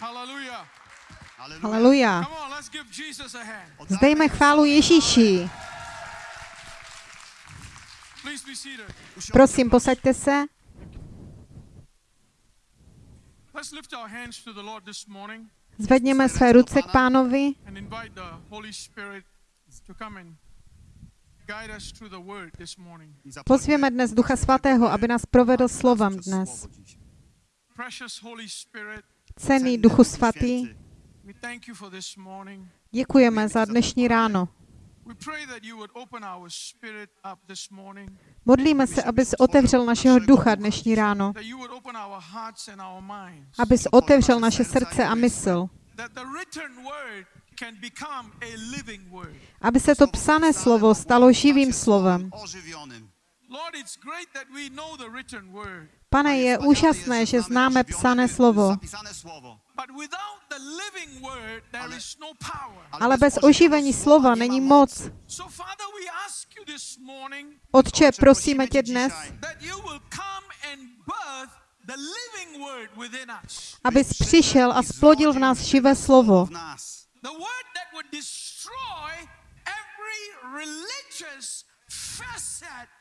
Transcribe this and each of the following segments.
Hallelujah. Haleluja. Come on, let's give Jesus a hand. Zdejme chválu Ježíši. Please be seated. Prosím, posaďte se. Let's lift our hands to the Lord this morning Zvedněme své ruce k pánovi and invite the Holy Spirit to come and guide us through the word this morning. Pozvěme dnes Ducha Svatého, aby nás provedl slovem dnes. Cený Duchu Svatý, děkujeme za dnešní ráno. Modlíme se, abys otevřel našeho ducha dnešní ráno, abys otevřel naše srdce a mysl, aby se to psané slovo stalo živým slovem. Pane, je úžasné, že známe psané slovo, no ale bez oživení slova není moc. Otče, prosíme tě dnes, abys přišel a splodil v nás živé slovo. W nas. The word that would destroy every religious facet in our hearts.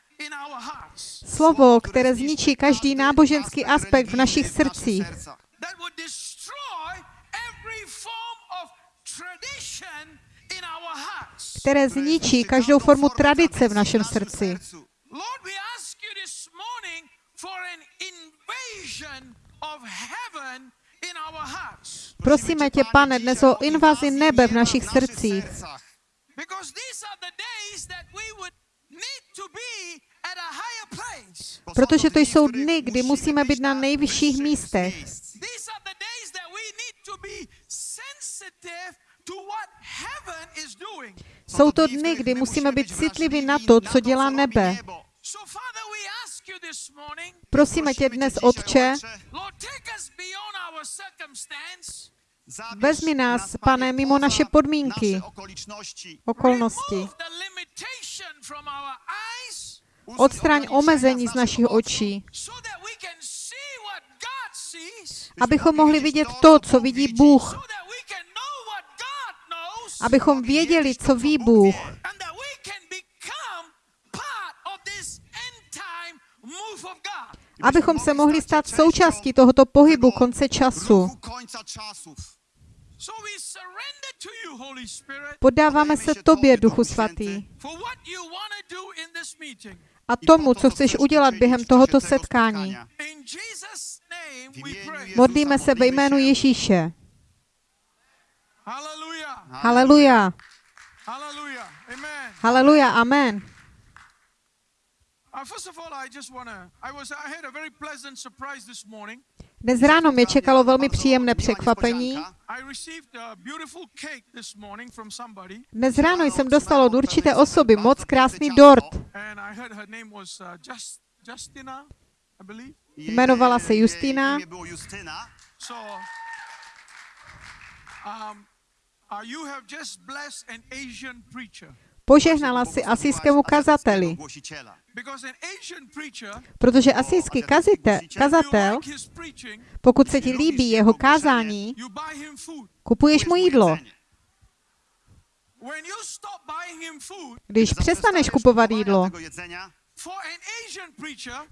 Slovo, které zničí každý náboženský aspekt v našich srdcích. které zničí každou formu tradice v našem srdci. Prosíme tě, pane, dnes o invazi nebe v našich srdcích, Because these are the days that we would need to be protože to jsou dny, kdy musíme být na nejvyšších místech. Jsou to dny, kdy musíme být citliví na to, co dělá nebe. Prosíme tě dnes, Otče, vezmi nás, pane, mimo naše podmínky, okolnosti. Odstraň omezení z našich očí, abychom mohli vidět to, co vidí Bůh, abychom věděli, co ví Bůh, abychom se mohli stát součástí tohoto pohybu konce času. Poddáváme se Tobě, Duchu Svatý, a tomu, co chceš udělat během tohoto setkání. Modlíme se ve jménu Ježíše. Hallelujah. Haleluja. Haleluja. Amen. Dnes ráno mě čekalo velmi příjemné překvapení. Dnes ráno jsem dostal od určité osoby moc krásný dort. uh. Jmenovala se Justina. Um, uh, you have just blessed an Asian preacher. Požehnala si asijskému kazateli, protože asijský kazatel, pokud se ti líbí jeho kázání, kupuješ mu jídlo. Když přestaneš kupovat jídlo,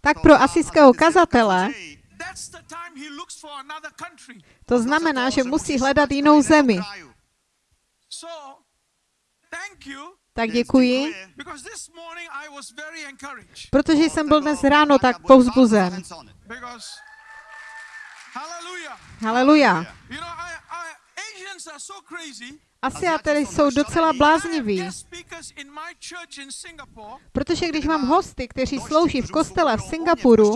tak pro asijského kazatele to znamená, že musí hledat jinou zemi. Tak děkuji, protože jsem byl dnes ráno tak povzbuzen. Haleluja. Asiaté jsou docela blázniví, protože když mám hosty, kteří slouží v kostele v Singapuru,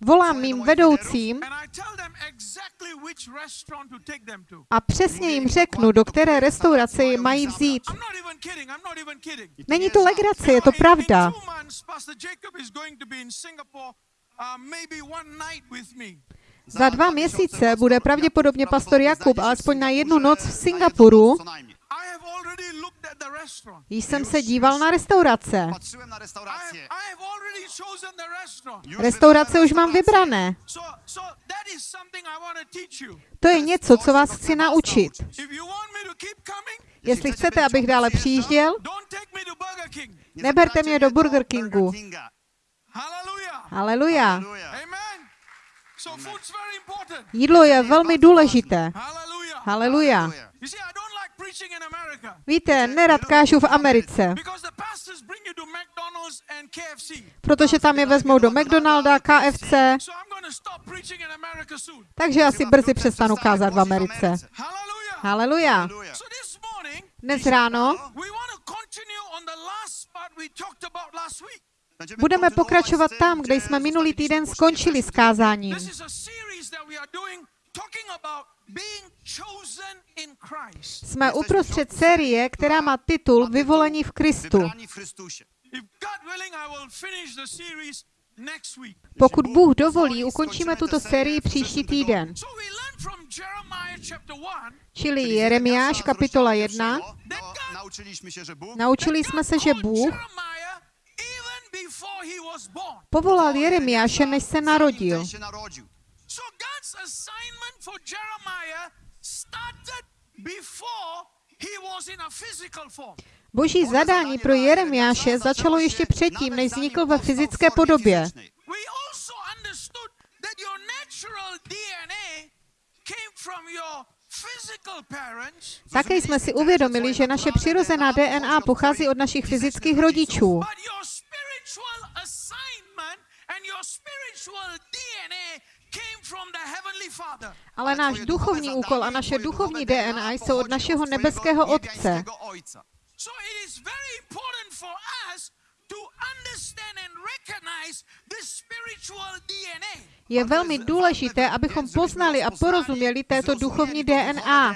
volám mým vedoucím a přesně jim řeknu, do které restaurace je mají vzít. Není to legrace, je to pravda. Za dva měsíce bude pravděpodobně pastor Jakub alespoň na jednu noc v Singapuru restaurant. jsem se díval na restaurace. Restaurace už mám vybrané. To je něco, co vás chci naučit. Jestli chcete, abych dále přijížděl, Neberte mě do Burger Kingu. Haleluja. Jídlo je velmi důležité. Hallelujah. Haleluja. Víte, nerad kážu v Americe, protože tam je vezmou do McDonalda, KFC, takže asi brzy přestanu kázat v Americe. Hallelujah. Haleluja. Dnes ráno budeme pokračovat tam, kde jsme minulý týden skončili s kázáním. Jsme uprostřed série, která má titul Vyvolení v Kristu. Wybrani w Chrystusie. If God willing, I will finish the series next week. Pokud Bůh dovolí, ukončíme tuto sérii příští týden. So we learned from Jeremiah chapter 1 Čili Jeremiáš, kapitola 1. No, Naučili jsme se, že Bůh Jeremiah even before he was born. Povolal Jeremiáše, než se narodil. zanim ten się narodził. So God's assignment for Jeremiah started before he was in a physical form. Boží zadání pro Jeremiáše začalo ještě předtím, než vznikl ve fyzické podobě. We also understood that your natural DNA came from your physical parents, Také jsme si uvědomili, že naše přirozená DNA pochází od našich fyzických rodičů, spiritual assignment and your spiritual DNA came from the heavenly Father. ale náš duchovní úkol a naše duchovní DNA jsou od našeho nebeského Otce. So it is very important for us to understand and recognize this spiritual DNA. Je velmi důležité, abychom poznali a porozuměli této duchovní DNA,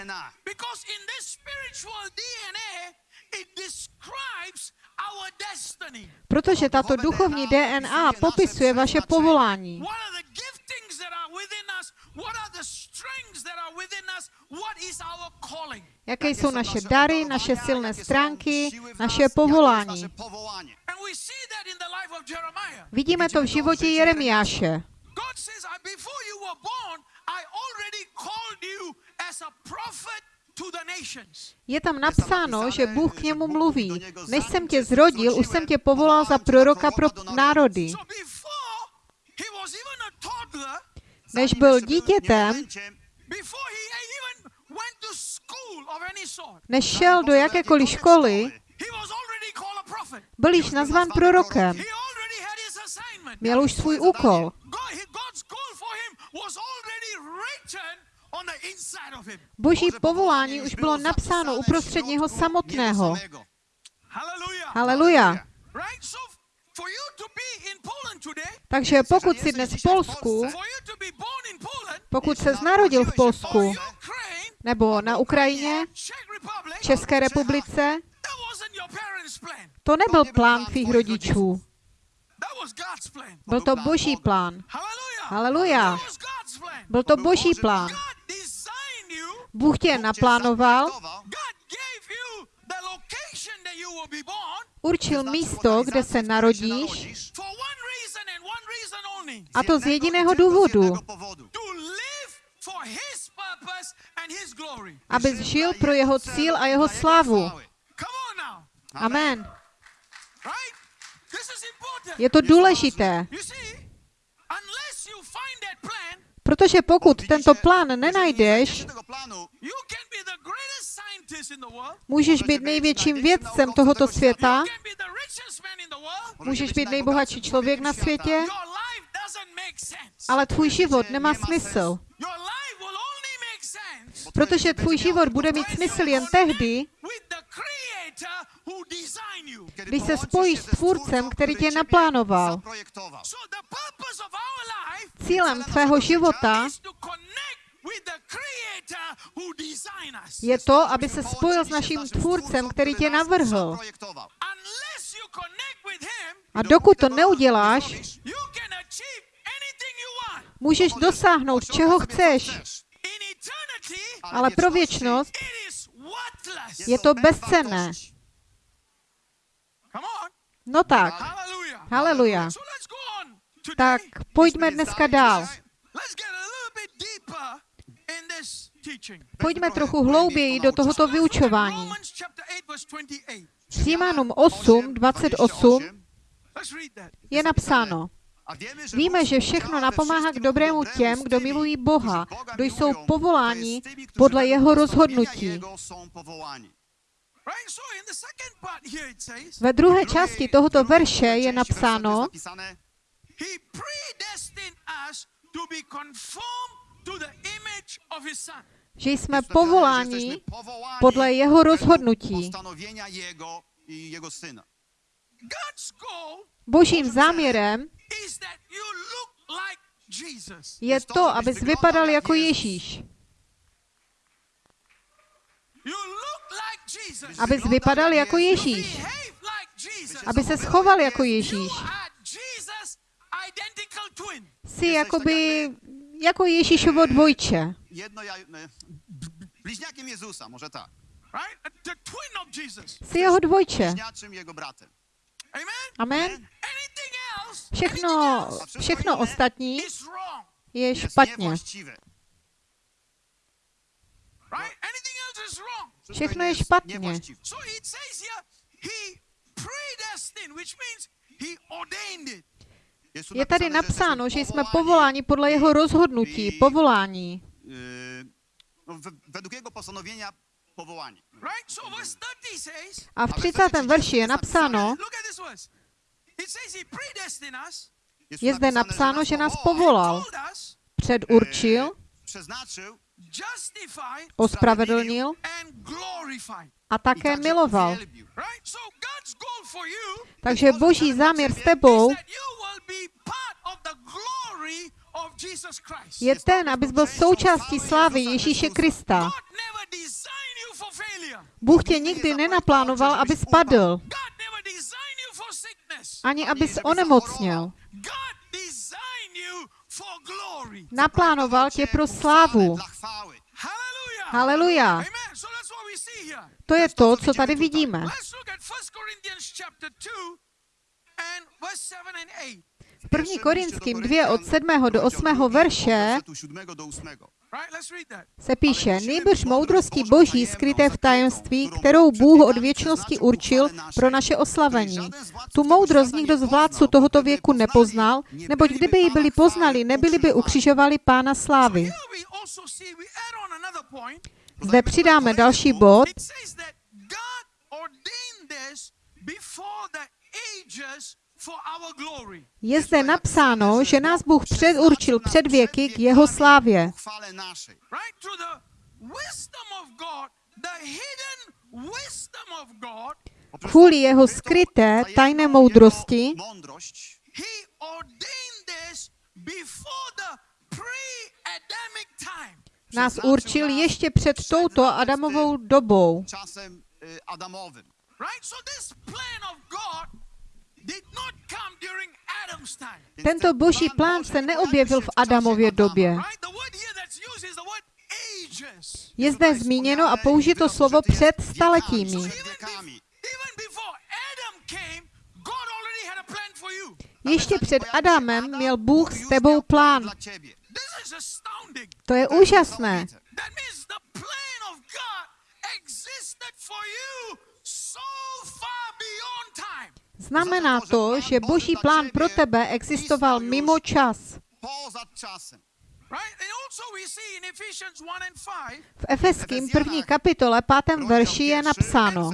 Protože tato duchovní DNA popisuje vaše povolání. What are the giftings that are within us? What are the strengths that are within us? What is our calling? Jaké jsou naše dary, naše silné stránky, naše povolání. And we see that in the life of Jeremiah. Vidíme to v životě Jeremiáše. God says, I, before you were born, I already called you as a prophet. Je tam napsáno, že Bůh k němu mluví. Než jsem tě zrodil, už jsem tě povolal za proroka pro národy. Než byl dítětem, než šel do jakékoliv školy, byl již nazván prorokem. His assignment. Měl už svůj úkol. Boží povolání už bylo napsáno uprostřed něho samotného. Hallelujah. Haleluja. Takže pokud jsi dnes v Polsku, pokud se narodil v Polsku, nebo na Ukrajině, České republice, to nebyl plán tvých rodičů. Byl to boží plán. Hallelujah. Haleluja. Byl to boží plán. Bůh tě naplánoval, určil místo, kde se narodíš, a to z jediného důvodu, abys žil pro jeho cíl a jeho slávu. Amen. Je to důležité, Protože pokud tento plán nenajdeš, můžeš být největším vědcem tohoto světa, můžeš být nejbohatší člověk na světě, ale tvůj život nemá smysl, protože tvůj život bude mít smysl jen tehdy, když se spojíš s tvůrcem, který tě naplánoval. Cílem tvého života je to, aby se spojil s naším tvůrcem, který tě navrhl. A dokud to neuděláš, můžeš dosáhnout, čeho chceš, ale pro věčnost je to bezcenné. No tak, haleluja. Tak pojďme dneska dál. Pojďme trochu hlouběji do tohoto vyučování. Romans chapter 8 verse 28. Římanům 8, 28 Let's read that. je napsáno, Víme, že všechno napomáhá k dobrému těm, kdo milují Boha, kdo jsou povoláni podle jeho rozhodnutí. Ve druhé části tohoto verše je napsáno, že jsme povoláni podle jeho rozhodnutí. Božím záměrem is that you look like Jesus. je to, abys vypadal jako Ježíš. You look like Jesus. Abys vypadal jako Ježíš. Aby se schoval jako Ježíš. Jsi jakoby jako Ježíšovo dvojče. Jezusa, może tak. Jsi jeho dvojče. Amen? Všechno, všechno ostatní je špatně. Všechno je špatně. Je tady napsáno, že jsme povoláni podle jeho rozhodnutí, povolání. yy, no, we- według jego postanowienia powołani. Right? So verse 30 says, A v 30. verši je napsáno, je zde napsáno, že nás povolal, předurčil, justified, ospravedlnil. A také miloval. Takže boží záměr s tebou je ten, abys byl součástí slávy Ježíše Krista. Bůh tě nikdy nenaplánoval, abys padl, God never designed you for sickness. ani abys onemocněl. Naplánoval tě pro slávu. Haleluja. To je to, co tady vidíme. Let's look at 1 Corinthians chapter 2 and verse 7 and 8. V 1. Korinským 2 od 7. do 8. verše Od 7 do 8. Right? Let's read that. se píše, nejbrž moudrostí boží skryté v tajemství, kterou Bůh od věčnosti určil pro naše oslavení. Tu moudrost nikdo z vládců tohoto věku nepoznal, neboť kdyby ji byli poznali, nebyli by ukřižovali pána slávy. Zde přidáme další bod. Before the ages. Je zde napsáno, že nás Bůh předurčil před věky k jeho slávě. Kvůli jeho skryté tajné moudrosti. nás určil ještě před touto Adamovou dobou. Tento ten boží plán se neobjevil v Adamově době. Je zde zmíněno a použito slovo před staletími. So Przed even, wiekami. be- even before Adam came, God already had a plan for you. Ještě před Adamem měl Bůh s tebou plán. To je úžasné. Znamená to, že boží plán pro tebe existoval mimo čas. Poza czasem. Right? And also we see in Ephesians 1 and 5, V Efeským první kapitole, pátém verši je napsáno,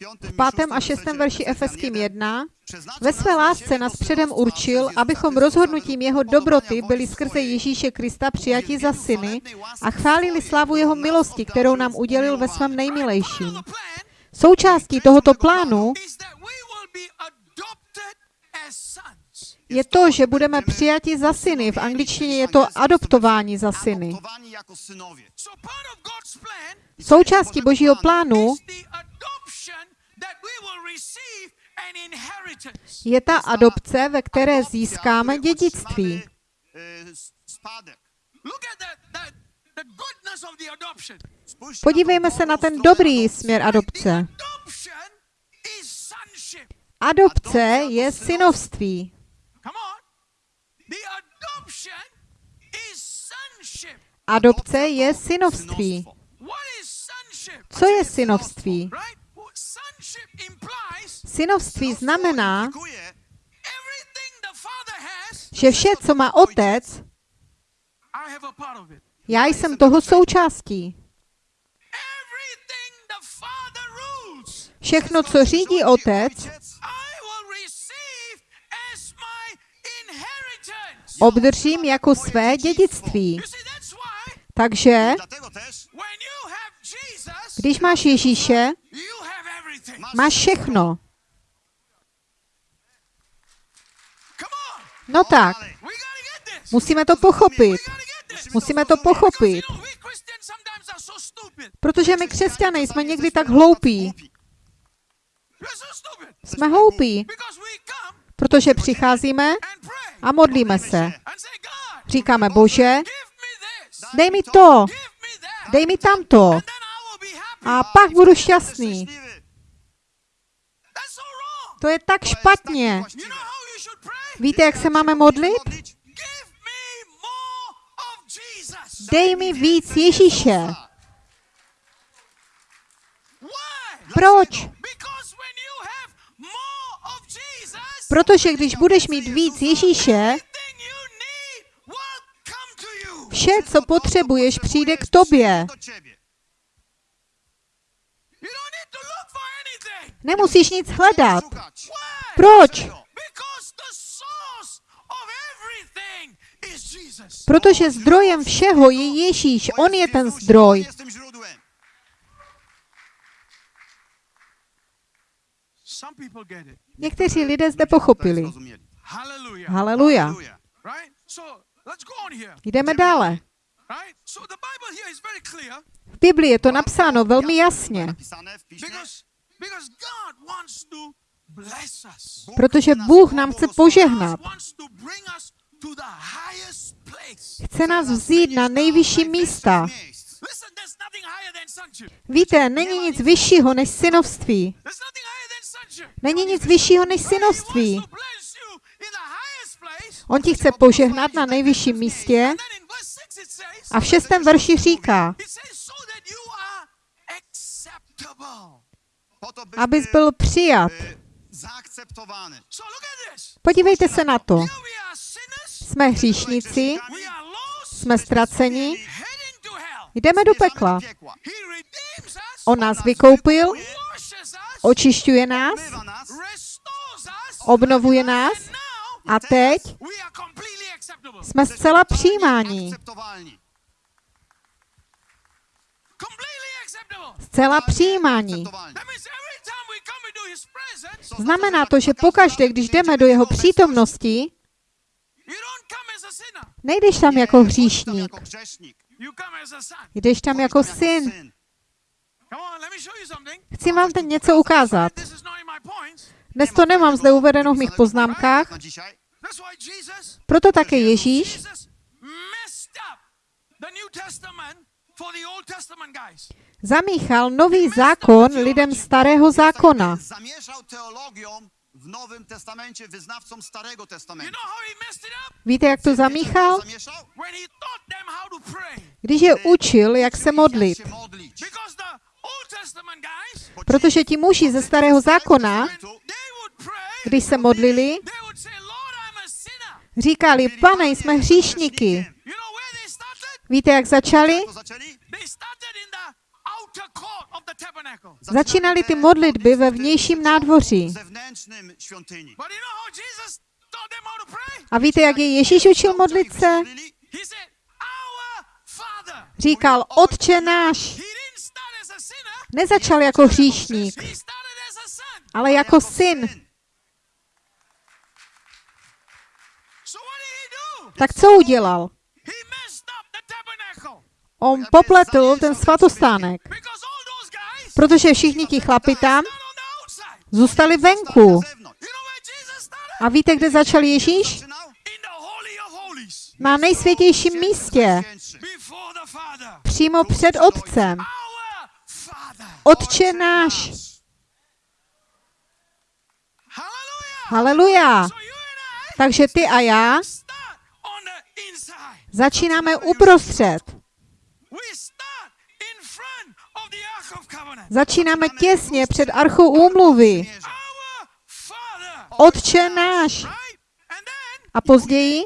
pierwszy, werset piąty jest napisane. 1 and 5 and 5 and 6 it says, Piątym v pátém a šestém verši Efeským 1. 1, Przeznaczył ve své lásce nás předem určil, abychom rozhodnutím jeho według dobroty byli skrze. Ježíše Krista přijati za syny a chválili slavu jeho milosti, kterou nám udělil ve svém nejmilejším. Součástí tohoto plánu je to, že budeme přijati za syny. V angličtině je to adoptování za syny. Jako Součástí božího plánu je ta adopce, ve které získáme dědictví. Podívejme se na ten dobrý směr adopce. Adopce je synovství. Adopce je synovství. Co je synovství? Synovství znamená, že vše, co má otec, já jsem toho součástí. Všechno, co řídí otec, obdržím jako své dědictví. Takže, když máš Ježíše. Máš všechno. No tak, musíme to pochopit. Musíme to pochopit. Protože my křesťané jsme někdy tak hloupí. Jsme hloupí, protože přicházíme a modlíme se. Říkáme, Bože, dej mi to, dej mi tamto a pak budu šťastný. To je tak špatně. Víte, jak se máme modlit? Dej mi víc Ježíše. Proč? Protože když budeš mít víc Ježíše, vše, co potřebuješ, přijde k tobě. do ciebie. You don't need to look for anything. Nemusíš nic hledat. Proč? Because the source of everything is Jesus. Protože zdrojem všeho je Ježíš. On je ten zdroj. Někteří lidé zde pochopili. Haleluja. Jdeme dále. V Biblii je to napsáno velmi jasně. Protože Bůh nám chce požehnat. God wants to bring us to the highest place. Chce nás vzít na nejvyšší místa. Víte, není nic vyššího než synovství. Není nic vyššího než He synovství. wants to bless you in the highest place. On ti chce požehnat na nejvyšším místě And then in verse 6 it says, a v šestém verši říká, abys byl přijat. Podívejte se na to. Jsme hříšníci, jsme ztraceni, jdeme do pekla. On nás vykoupil, očišťuje nás, obnovuje nás. a teď jsme zcela přijímáni. Akceptowalni. Completely acceptable. Zcela přijímáni. Akceptowalni. That means every time we come into his presence, Znamená to, že pokaždé, když jdeme do jeho přítomnosti, sinner. nejdeš tam jako hříšník, jako jdeš tam jako syn. Chci vám teď něco ukázat. Dnes to nemám zde uvedeno v mých poznámkách, proto také Ježíš Zamíchal nový zákon lidem starého zákona. Nowym Testamencie wyznawcom Starego Testamentu. Víte, jak to zamíchal? Když je učil, jak se modlit. Protože ti muži ze starého zákona, když se modlili, říkali, pane, jsme hříšníky. You know where they started? Víte, jak začali? Začínali ty modlitby ve vnějším nádvoří. A víte, jak je Ježíš učil modlit se? Říkal, Otče náš. Nezačal jako hříšník, ale jako syn. So what did he do? Tak co udělal? He messed up the tabernacle. On popletl ten svatostánek, protože všichni ti chlapi tam zůstali Stali venku. A víte, kde začal Ježíš? Na nejsvětějším místě, přímo před Otcem. Otče náš. Haleluja. Takže ty a já začínáme uprostřed. Začínáme těsně před archou úmluvy. Otče náš. A později,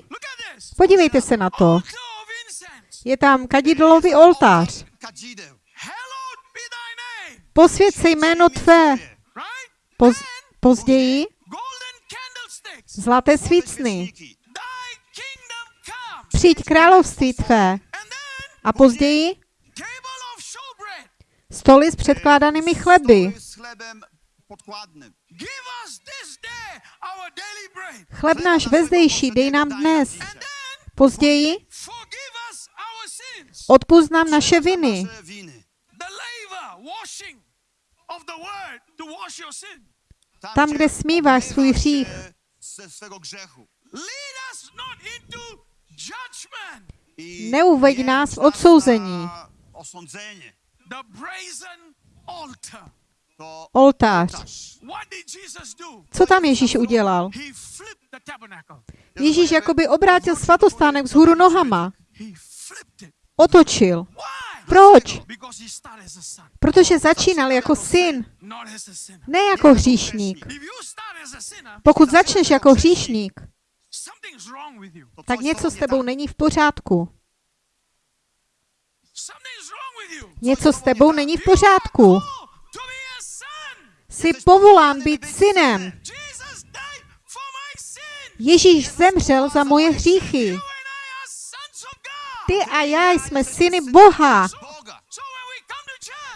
podívejte se na to, je tam kadidlový oltář. Posvěd se jméno tvé. Poz, později? zlaté svícny. Přijď království tvé. A později stoly s předkládanými chleby. Chleb náš vezdejší dej nám dnes. Později odpust nám naše viny. Tam, kde smíváš svůj hřích. Neuveď nás v odsouzení. Oltář. Co tam Ježíš udělal? Ježíš jakoby obrátil svatostánek vzhůru nohama. Otočil. Proč? Protože začínal jako syn, ne jako hříšník. Pokud začneš jako hříšník, tak něco co s tebou není v pořádku. Něco s tebou není v pořádku. Jsi povolán být synem. Ježíš zemřel za moje hříchy. Ty a já jsme syny Boha.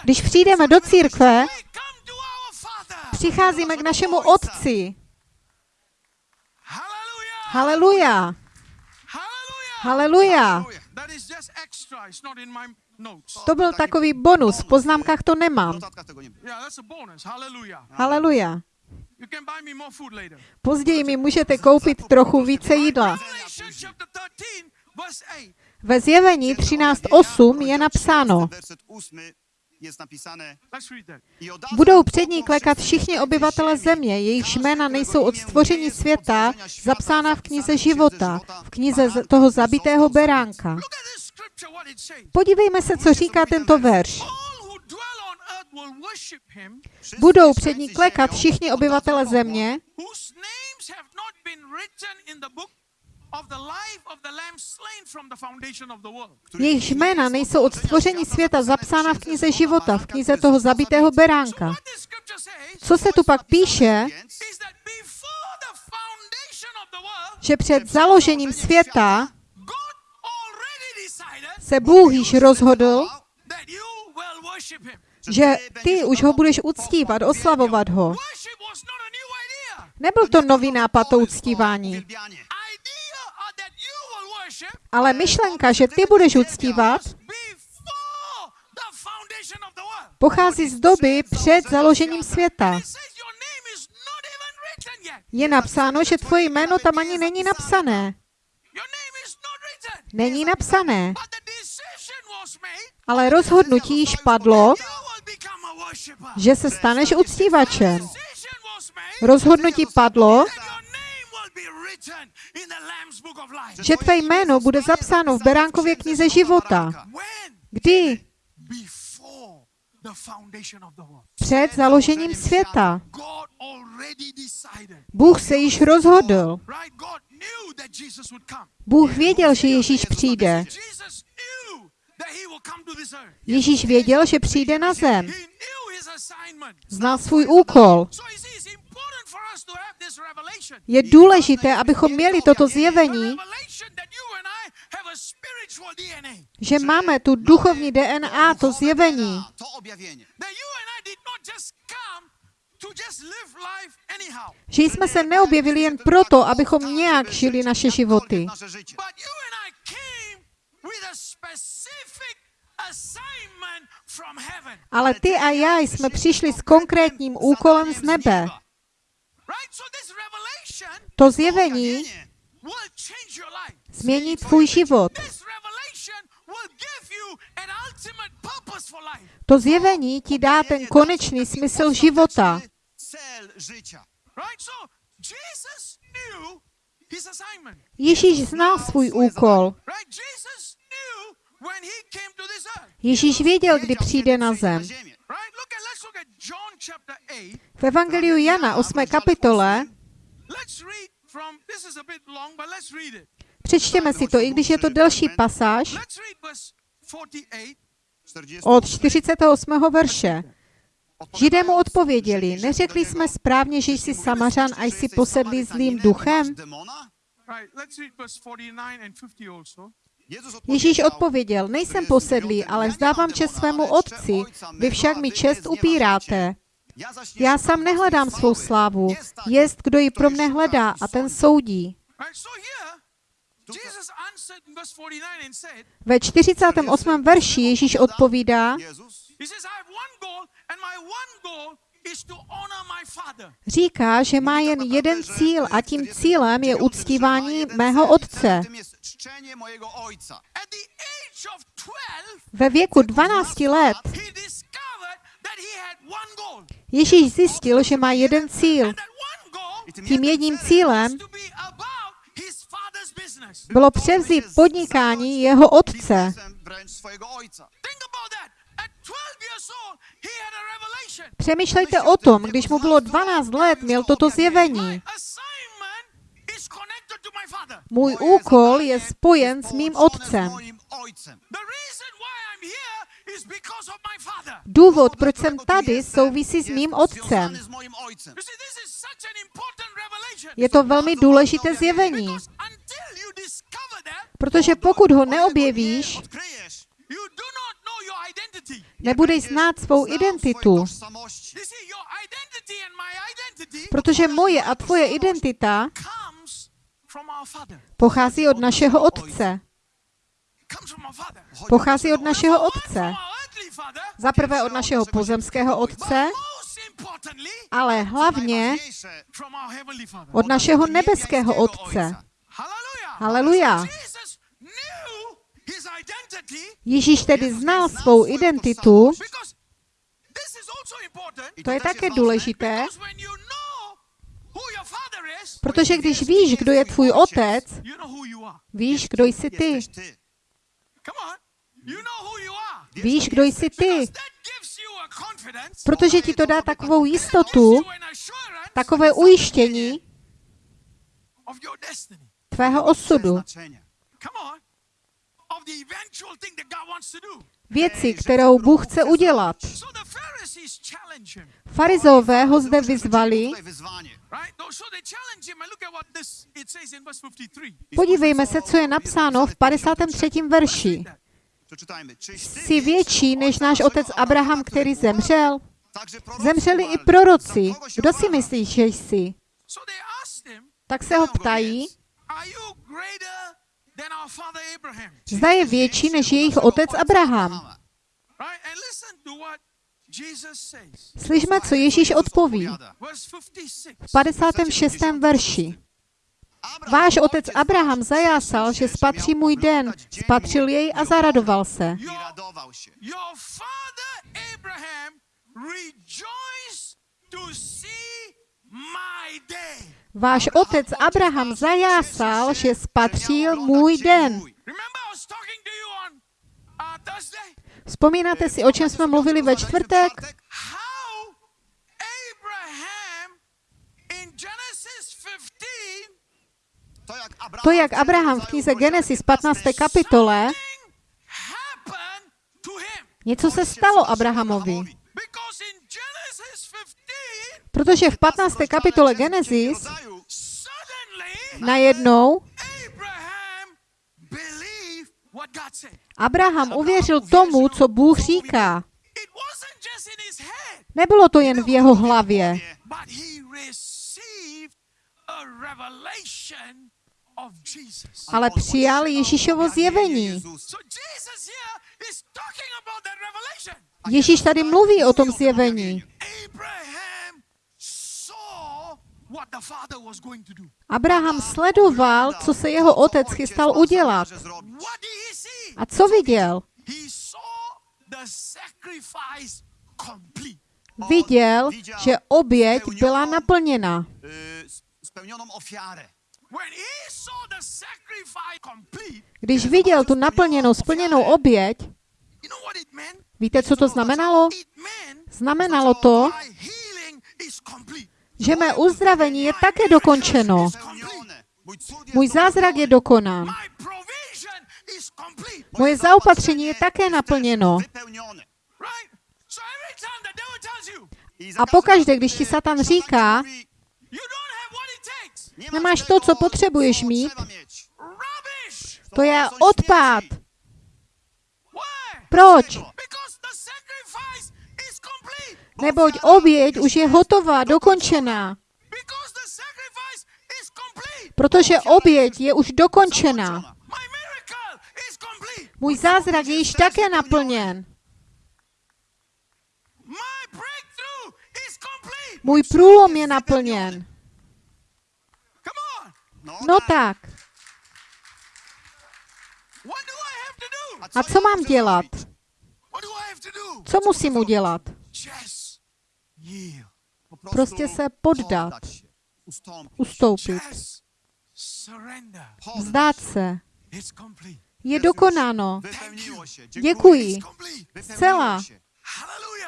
Když přijdeme do církve, přicházíme k našemu Otci. Hallelujah. Haleluja. Hallelujah. Haleluja. That is just extra. It's not in my notes. To byl takový bonus. V poznámkách to nemám. Haleluja. Později mi můžete koupit trochu více jídla. Revelation chapter 13, verse 8. Ve zjevení 13.8 je napsáno, Budou před ní klekat všichni obyvatele země, jejichž jména nejsou od stvoření světa zapsána v knize života, v knize toho zabitého beránka. Podívejme se, co říká tento verš. Budou před ní klekat všichni obyvatele země, whose names have not been written in the book of the life of the Lamb slain from the foundation of the world. Bogu, jejichž których jména nejsou od stvoření světa zapsána v knize života, v knize toho zabitého beránka. Co se tu pak píše, že před založením světa se Bůh již rozhodl, že ty už ho budeš uctívat, oslavovat ho. Nebyl to nový nápad to uctívání, uwielbianie. Idea uh, that you will worship ale myšlenka, že ty budeš uctívat, pochází z doby před založením světa. Je napsáno, že tvoje jméno tam ani není napsané. Není napsané, ale rozhodnutí již padlo, že se staneš uctívačem. Rozhodnutí padlo, že tvé jméno bude zapsáno v Beránkově knize života. Kdy? Před založením světa. Bůh se již rozhodl. Bůh věděl, že Ježíš přijde. Ježíš věděl, že přijde na zem. Znal svůj úkol. Je důležité, abychom měli toto zjevení, že máme tu duchovní DNA, to zjevení. To life anyhow. Že jsme se neobjevili jen proto, abychom nějak žili naše životy, ale ty a já jsme přišli s konkrétním úkolem z nebe. Right? So this revelation To zjevení změní tvůj život. To zjevení ti dá ten konečný smysl života. Ježíš znal svůj úkol. Ježíš věděl, kdy přijde na zem. Ziemię. Right? Look at let's look at John chapter 8. V Evangeliu Jana 8. kapitole. Přečtěme si to, i když je to delší pasáž, Let's read verse 48. 40 od 48. verše. Židé mu odpověděli, neřekli jsme správně, že jsi samařan a jsi posedlý zlým duchem? Demona? Right, let's read verse 49 and 50 also. Ježíš odpověděl, nejsem posedlý, ale zdávám čest svému otci, vy však mi čest upíráte. Já sám nehledám svou slávu, jest, kdo ji pro mne hledá a ten soudí. Right, so here Jesus answered in verse 49 and said, Ve 48. verši Ježíš odpovídá, Říká, že má jen jeden cíl a tím cílem je uctívání mého otce. Tym jest czczenie mojego ojca. At the age of 12, Ve věku 12 let. Ježíš zjistil, že má jeden cíl. Tím jedním cílem bylo převzít podnikání jeho otce. Přemýšlejte o tom, když mu bylo 12 let, měl toto zjevení. Můj úkol je spojen s mým otcem. Důvod, proč jsem tady, souvisí s mým otcem. Je to velmi důležité zjevení, protože pokud ho neobjevíš, nebudeš znát svou identitu. Protože moje a tvoje identita pochází od našeho otce. Pochází od našeho otce. Za prvé od našeho pozemského otce, ale hlavně od našeho nebeského otce. Haleluja. Ježíš tedy znal svou identitu, to je také důležité, protože když víš, kdo je tvůj otec, víš, kdo jsi ty. Víš, kdo jsi ty. Protože ti to dá takovou jistotu, takové ujištění tvého osudu. Věci, kterou Bůh chce udělat. Farizové ho zde vyzvali? No, So they challenge him, and look at what this it says in verse 53. podívejme se, co je napsáno v 53. verši. Jsi větší než náš otec Abraham, který zemřel? Zemřeli i proroci. Kdo si myslíš, že jsi? Tak se ho ptají, Zda je větší než jejich otec Abraham. Slyšme, co Ježíš odpoví. Verse 56. V 56. verši. Váš otec Abraham zajásal, že spatří můj den, spatřil jej a zaradoval se. Your father Abraham rejoiced to see. Váš otec Abraham zajásal, že spatřil můj den. Uh? Vzpomínáte si, o čem jsme mluvili ve čtvrtek? How Abraham in Genesis 15 To jak Abraham, v knize Genesis 15. kapitole, něco se stalo Abrahamovi. Because in Genesis 15, Protože v 15. kapitole Genesis najednou Abraham uvěřil tomu, co Bůh říká. Nebylo to jen v jeho hlavě, ale přijal Ježíšovo zjevení. Ježíš tady mluví o tom zjevení. Abraham saw what the father was going to do. Abraham sledoval, co se jeho otec chystal udělat. A co viděl? Viděl, že oběť byla naplněna. complete, Když viděl tu naplněnou, splněnou oběť, víte, co to znamenalo? Znamenalo to, že mé uzdravení je také dokončeno. Můj zázrak je dokonán. Moje zaopatření je také naplněno. A pokaždé, když ti Satan říká, ci mówi, you don't have what it takes. "Nie Nemáš to, co potřebuješ mít." to je odpad. Proč? Neboť oběť už je hotová, dokončená. Protože oběť je už dokončená. Můj zázrak je již také naplněn. Můj průlom je naplněn. On. No tak, a co mám dělat? Co musím udělat? Just yield. Po prostu Prostě se poddat. Ustoupit. Vzdát se. Je dokonáno. Děkuji. Zcela.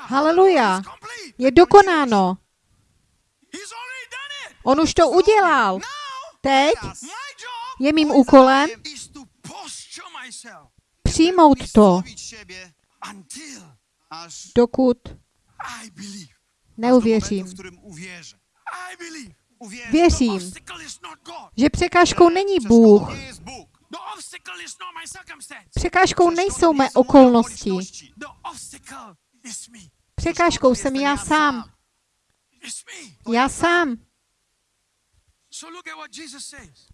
Haleluja. Je dokonáno. On už to udělal. Teď je mým úkolem přijmout to, dokud neuvěřím. The Věřím, že překážkou není Bůh. circumstance. Překážkou nejsou mé okolnosti. me. Překážkou jsem já sám. Já sám.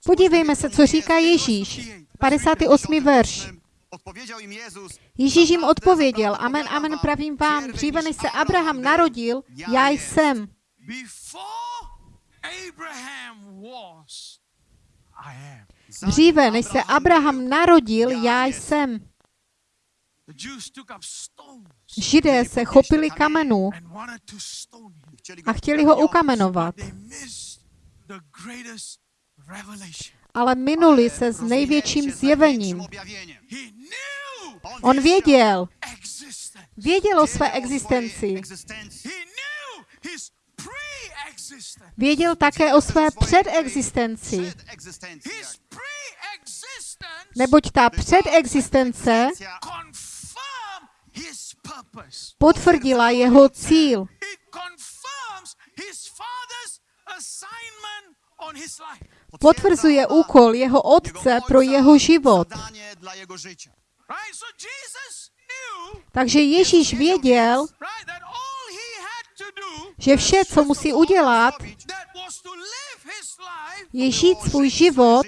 Podívejme se, co říká Ježíš. 58. verš. Ježíš jim odpověděl, amen, amen, pravím vám, dříve než se Abraham narodil, já jsem. Dříve než se Abraham narodil, já jsem. Židé se chopili kamenů a chtěli ho ukamenovat. Ale minuli se s největším zjevením. On věděl, věděl o své existenci, věděl také o své předexistenci, neboť ta předexistence potvrdila jeho cíl. Potvrzuje úkol jeho otce pro jeho život. Takže Ježíš věděl, že vše, co musí udělat, je žít svůj život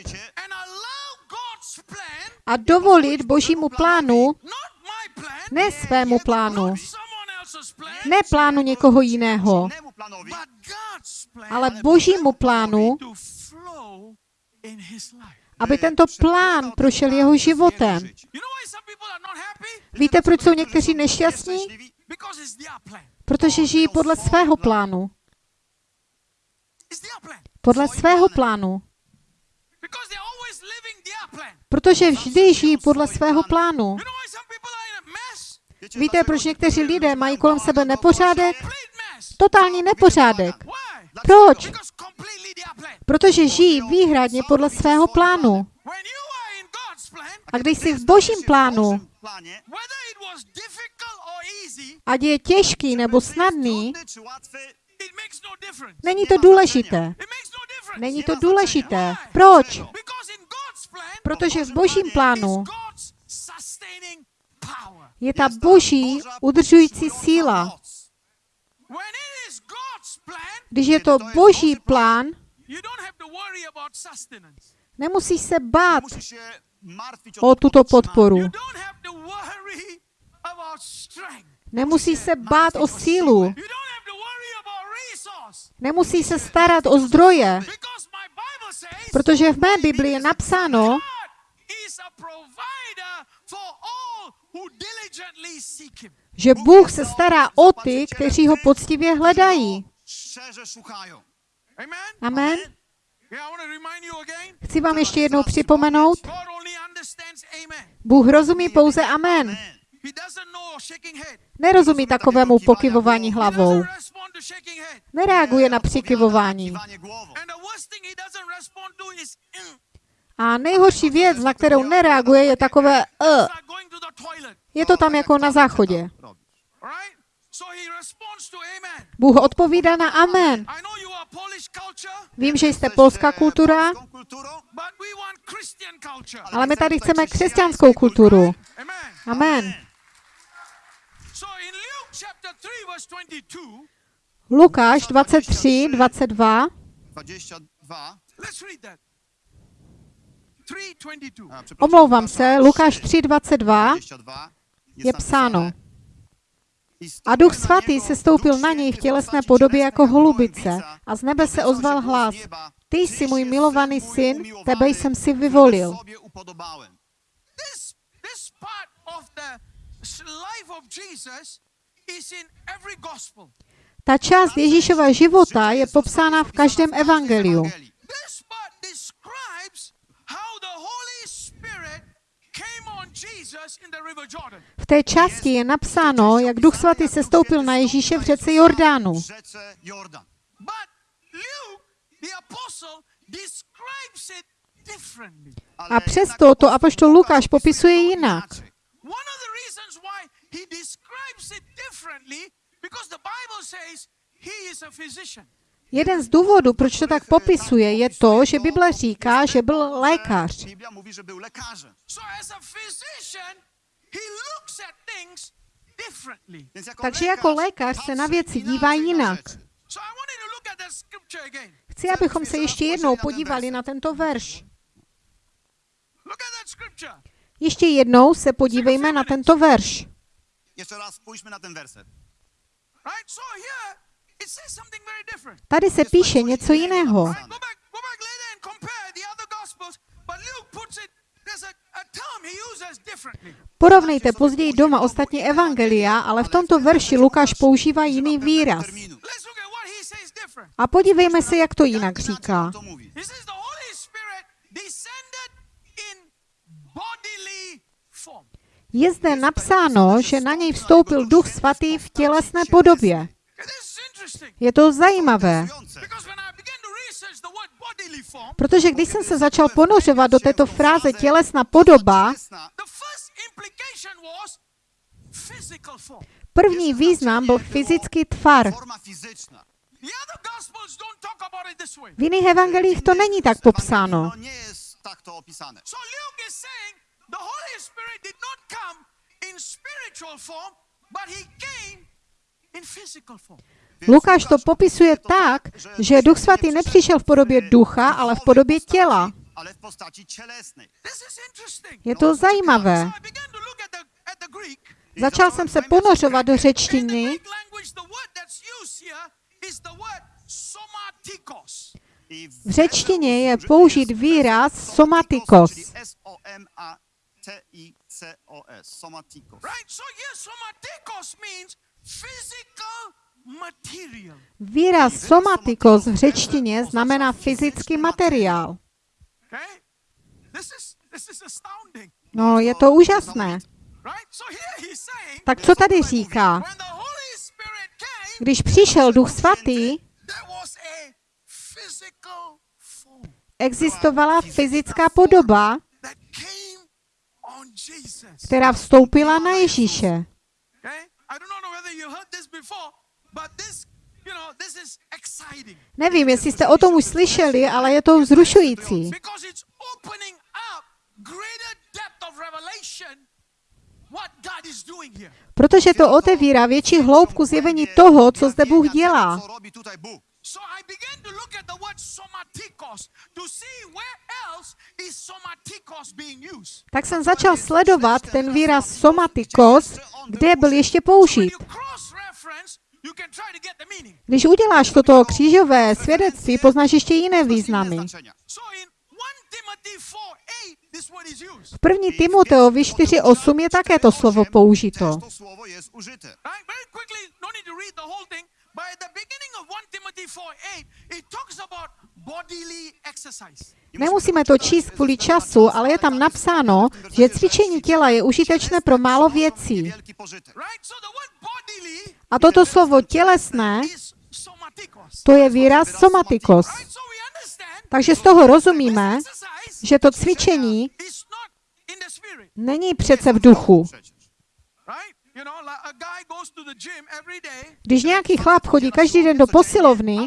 a dovolit Božímu plánu, ne svému plánu, ne plánu někoho jiného, ale Božímu plánu, aby tento plán prošel jeho životem. Víte, proč jsou někteří nešťastní? Protože žijí podle svého plánu. Podle svého plánu. Protože vždy žijí podle svého plánu. Víte, proč někteří lidé mají kolem sebe nepořádek? Totální nepořádek. Proč? Protože žijí výhradně podle svého plánu. A když jsi v božím plánu, ať je těžký nebo snadný, no není to důležité. No. Není to důležité. Proč? Protože v božím plánu je ta boží udržující síla. Když je to boží plán, nemusíš se bát o tuto podporu. Nemusíš se bát o sílu. Nemusíš se starat o zdroje, protože v mé Biblii je napsáno, že Bůh se stará o ty, kteří ho poctivě hledají. Szczerze szukają. Amen? Amen. Yeah, I want to remind you again. Chci vám ještě jednou připomenout. Bůh rozumí pouze amen. He doesn't know shaking head. Nerozumí takovému pokyvování hlavou. Nereaguje na přikyvování. Kiwanie głową. And the worst thing he doesn't respond to is mm. A nejhorší věc, na kterou nereaguje, je takové uh. Toilet. Je to tam jako na záchodě. Robisz. All right? So he responds to amen. Bůh odpovídá na amen. Vím, že jste polská kultura, Christian culture. ale my tady chceme křesťanskou kulturu. Amen. Amen. So in Luke chapter 3 verse 22, Lukáš 23, 22. 22. let's read that. 322. a, przepraszam, Omlouvám se, Lukáš 3, 3, 22 22 je psáno. Napisane, "I A duch svatý se stoupil na něj v tělesné podobě jako jak holubice. A z nebe se ozval hlas. Ty "Tyś jsi můj milovaný syn tebe jsem si vyvolil. Ta část Ježíšova života je popsána v každém evangeliu. This part describes how the Holy Spirit came on Jesus in the river Jordan. V té části je napsáno, jak Duch Svatý se stoupil na Ježíše v řece Jordánu. W rzece Jordan. But Luke, the apostle, describes it differently. Ale A přesto to apoštol Lukáš popisuje jinak. inaczej. One of the reasons why he describes it differently, because the Bible says he is a physician. Jeden z důvodů, proč to tak popisuje, je to, že Bible říká, že byl lékař. Biblia mówi, że był lekarzem. So as a physician, he looks at things differently. Więc jako Takže jako lékař se na věci dívá na jinak. Chci, abychom se ještě jednou podívali na tento verš. Look at that scripture. Ještě jednou se podívejme na tento verš. Jeszcze raz spójrzmy na ten werset. Tady se píše něco jiného. Porovnejte později doma ostatní evangelia, ale v tomto verši Lukáš používá jiný výraz. A podívejme se, jak to jinak říká. Je zde napsáno, že na něj vstoupil Duch Svatý v tělesné podobě. Okay, this is interesting Je to zajímavé, protože když jsem se začal ponořovat do této fráze tělesná podoba, první význam byl fyzický tvar. V jiných evangelích to není tak popsáno. Lukáš to popisuje tak, že Duch Svatý nepřišel v podobě ducha, ale v podobě těla. Je to zajímavé. Začal jsem se ponořovat do řečtiny. V řečtině je použit výraz somatikos. Somatikos. Výraz somatikos v řečtině znamená fyzický materiál. No, je to úžasné. Tak co tady říká? Když přišel Duch Svatý, existovala fyzická podoba, která vstoupila na Ježíše. Nevím, jestli jste o tom už slyšeli, ale je to vzrušující. Protože to otevírá větší hloubku zjevení toho, co zde Bůh dělá. Co robi tutaj Bůh. So I began to look at the word somatikos to see where else is somatikos being used. Tak jsem začal sledovat ten výraz somatikos, kde byl ještě použit. You cross-reference, you can try to get the meaning. Když uděláš toto křížové svědectví, poznáš ještě jiné významy. znaczenia. So in 1 Timothy this word is used. V první Timoteovi 4.8 je také to slovo použito. No need to read the whole thing. But at the beginning of 1 Timothy 4 8, it talks about bodily exercise. Nemusíme to číst kvůli času, ale je tam napsáno, že cvičení těla je užitečné pro málo věcí. A toto slovo tělesné, to je výraz somatikos. Takže z toho rozumíme, že to cvičení není přece v duchu. Když nějaký chlap chodí každý den do posilovny,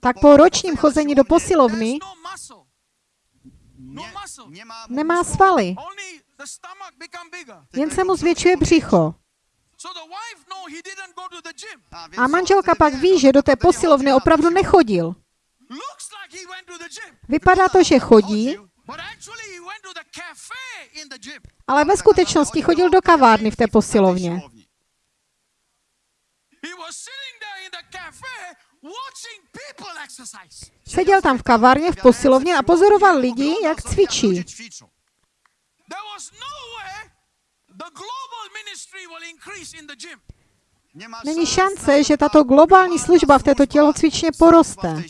tak po ročním chození do posilovny no. No nemá svaly, jen se mu zvětšuje břicho. A co? manželka pak ví, že do té posilovny opravdu nechodil. Looks like he went to the gym, Vypadá to, že chodí, but actually he went to the cafe in the gym. ale ve skutečnosti chodil do kavárny v té posilovně. siłowni. He was sitting there in the cafe watching people exercise. Seděl tam v kavárně v posilovně a pozoroval lidi, jak cvičí. Není šance, že to, tato globální služba v této tělocvičně poroste.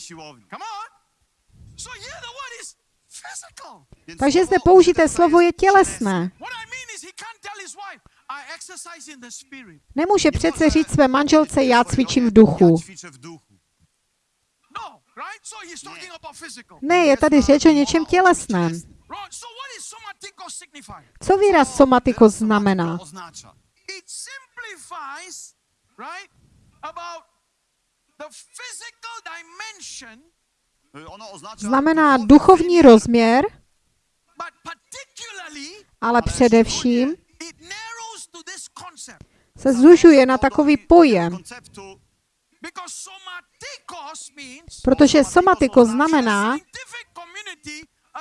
Takže zde použité slovo je tělesné. What I mean is he can't tell his wife, I exercise in the spirit. Nemůže přece říct své manželce, já cvičím v duchu. No, right? So he's talking about physical. Ne, je tady řeč o něčem tělesném. Right. So what is somatikos signify? Co výraz somatikos znamená? To oznacza. It simplifies, right, about the physical dimension, Y, Ono oznacza Znamená duchovní rozměr, but particularly ale především it narrows to this concept se zužuje na takový pojem, protože somatikos znamená,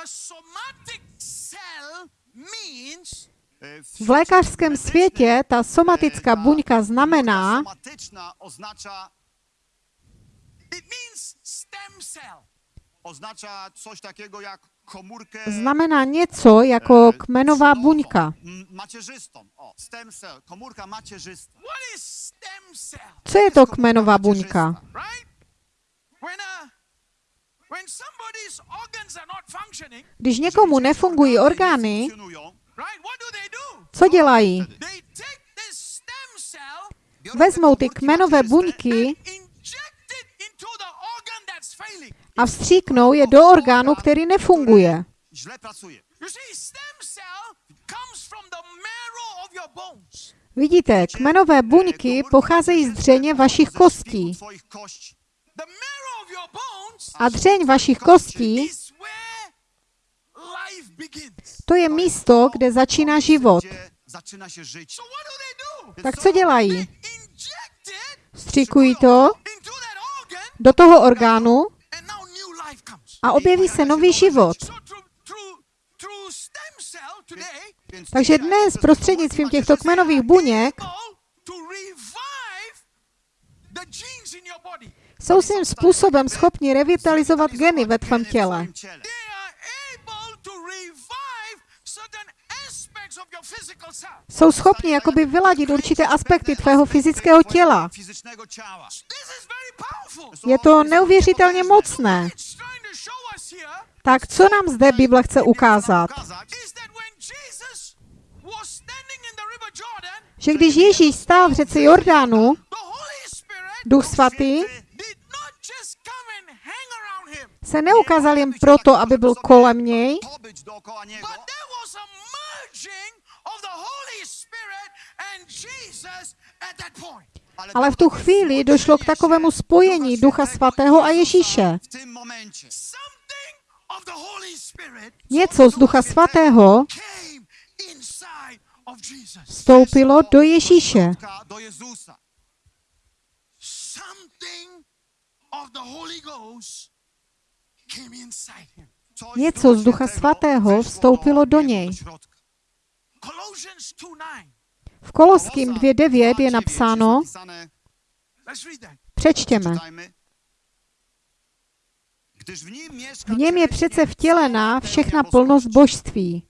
scientific community a somatic cell means y, v lékařském světě ta somatická buňka znamená, somatyczna oznacza it means stem cell. oznacza coś takiego jak komórkę znamená něco jako kmenová buňka. m- macierzystą. O, stem cell, komórka macierzysta. What is stem cell? Co je to kmenová buňka? Když někomu nefungují orgány, co dělají? Vezmou ty kmenové buňky a vstříknou je do orgánu, který nefunguje. Vidíte, kmenové buňky pocházejí z dřeně vašich kostí. A dřeň vašich kostí, to je místo, kde začíná život. Tak co dělají? Vstříkují to do toho orgánu a objeví se nový život. Takže dnes prostřednictvím těchto kmenových buněk able to revive the genes in your body. Jsou svým způsobem schopni revitalizovat geny ve tvém těle. Jsou schopni jakoby vyladit určité aspekty tvého fyzického těla. Je to neuvěřitelně mocné. Tak co nám zde Bible chce ukázat? Že když Ježíš stál v řece Jordánu, Duch Svatý did not just come and hang around him, se neukázal jen proto, aby byl kolem něj, ale v tu chvíli došlo k takovému spojení Ducha Svatého a Ježíše. Něco z Ducha Svatého vstoupilo do Ježíše. Something of the Holy Ghost came inside him. Coś Něco z Ducha Svatého vstoupilo do něj. środka. Colossians 2:9. V Koloským 2.9 je napsáno, přečtěme. V něm je přece vtělená všechna plnost božství.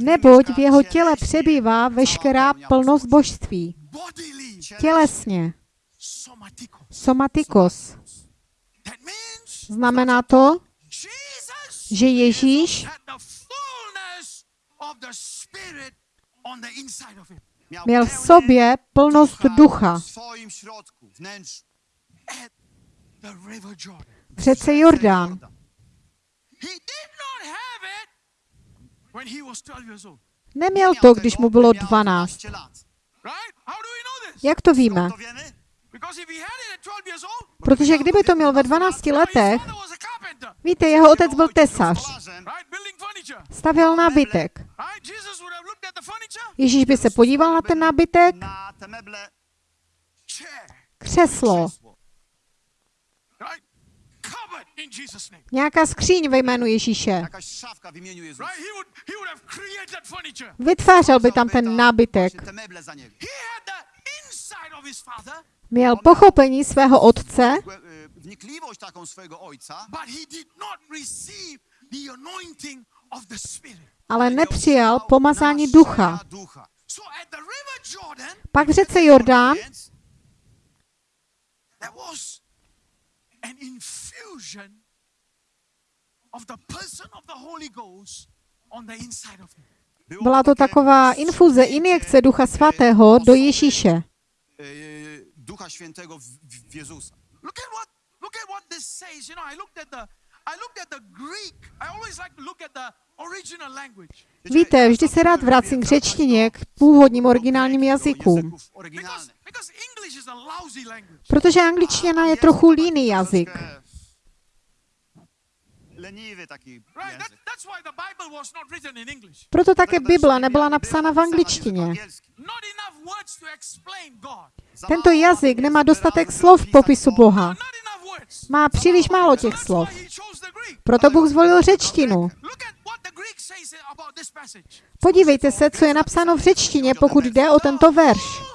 Neboť v jeho těle přebývá veškerá plnost božství. Tělesně. Somatikos. Znamená to, že Ježíš měl v sobě plnost ducha. Přece Jordán. He did not have it when he was 12 years old. Neměl to, když mu bylo gdy miał 12. 12 lat. Right? How do we know this? Jak to víme? Skąd to wiemy? Because if he had it at 12 years old, Protože kdyby to měl ve 12 now his letech, víte, jeho otec byl tesař, stavěl nábytek. Ježíš by se podíval na ten nábytek, křeslo, nějaká skříň ve jménu Ježíše. Vytvářel by tam ten nábytek. Měl pochopení svého otce, Spirit. ale nepřijal pomazání ducha. Pak v řece Jordán Infusion of the person of the Holy Ghost on the inside of him. byla to taková infuze, injekce Ducha Svatého do Ježíše. y, Ducha Świętego w, Jezusa. Look at what look at what this says. You know, I looked at the I looked at the Greek. I always like to look at the original language. Víte, vždy se rád vracím k řečtině, k původním originálním jazykům. Protože angličtina je trochu líný jazyk. Leniwy taki język. Proto také Bible Biblia nebyla nie napsána v napisana angličtině. Tento jazyk nemá dostatek slov v popisu Boha. Má příliš málo těch slov. Proto Bůh zvolil řečtinu. Podívejte se, co je napsáno v řečtině, pokud jde o tento verš.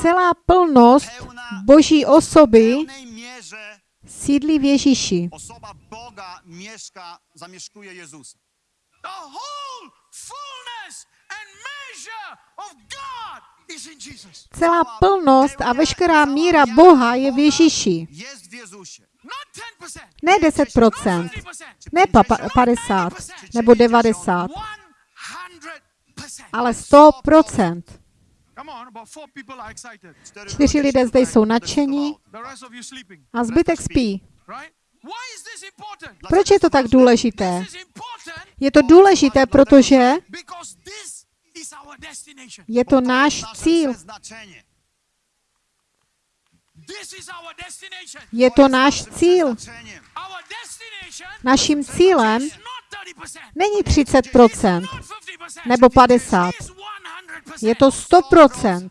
Celá plnost Boží osoby sídlí v Ježíši. osoba Boga mieszka, zamieszkuje Jezusa. The whole fullness and measure of God is in Jesus. Celá plnost a veškerá míra miara Boha je v Boga Ježíši. Jest w Jezusie. Not 10%, Ne 10%, not 50%, ne pa- pa- 50 nebo 90, 100%. ale 100%. Come on, about four people are excited. Cztery Čtyři ludzie lidé zde jsou nadšení a zbytek spí. Proč je to tak důležité? Je to důležité, protože je to náš cíl. Je to náš cíl. Naším cílem is not 30%. Není It's 30% not 50%. nebo 50. It's 100%. Je to 100%.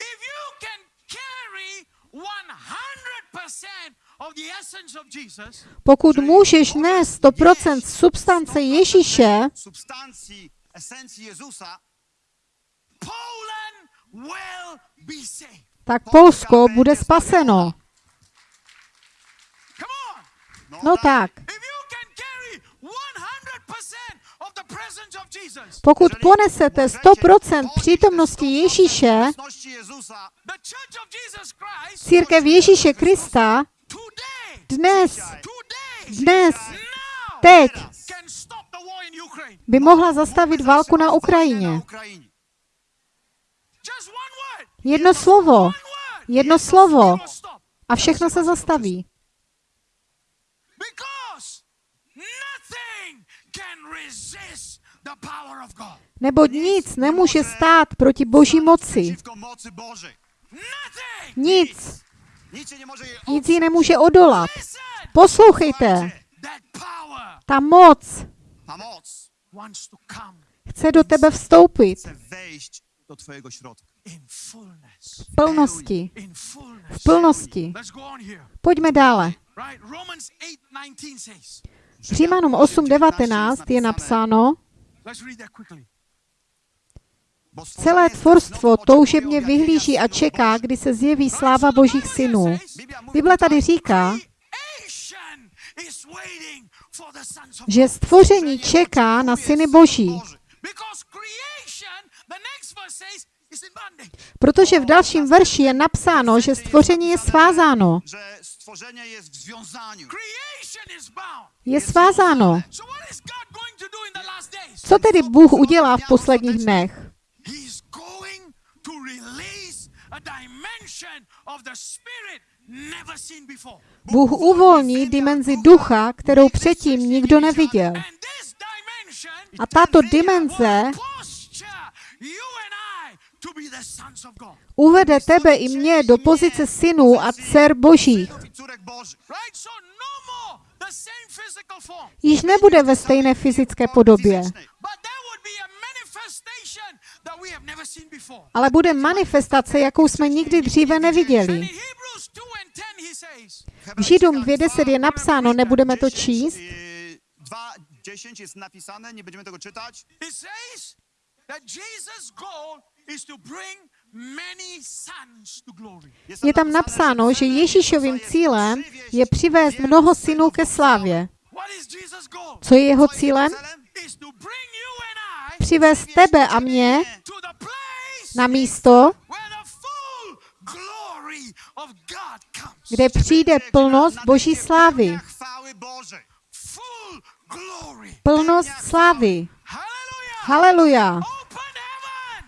If you can carry 100% of the essence of Jesus, Pokud můžeš nést 100% substance Ježíše, tak Polsko bude spaseno. Come on. No tak, If you can carry 100% of the presence of Jesus, pokud ponesete 100% přítomnosti Ježíše, církev Ježíše Krista, dnes, dnes, teď by mohla zastavit válku na Ukrajině. Jedno slovo, jedno slovo. A všechno se zastaví. Because nothing can resist the power of God. Neboť nic nemůže stát proti Boží moci. Nic. Nic jí nemůže odolat. Poslouchejte, ta moc Ta moc wants to come chce do tebe vstoupit chce wejść do Twojego środka. in fullness. V plnosti. V plnosti. Pojďme dále. Right? Romans 8:19 says. Římanům 8.19 je napsáno, celé tvorstvo toužebně vyhlíží a čeká, kdy se zjeví sláva božích synů. Bible tady říká, že stvoření čeká na syny boží, protože v dalším verši je napsáno, že stvoření je svázáno. Związaniu. Creation is bound. Je svázáno. Co tedy Bůh udělá v posledních dnech? Bůh uvolní dimenzi ducha, kterou předtím nikdo neviděl. A tato dimenze uvede tebe i mě do pozice synů a dcer božích. Již nebude ve stejné fyzické podobě, ale bude manifestace, jakou jsme nikdy dříve neviděli. in Hebrews 2 and 10 he says, V Židům 2.10 je napsáno, nebudeme to číst, 2.10 jest napisane, nie będziemy tego czytać. Je tam napsáno, že Ježíšovým cílem je přivést mnoho synů ke slávě. Co je jeho cílem? Přivést tebe a mě na místo, kde přijde plnost boží slávy. Plnost slávy. Hallelujah. Haleluja.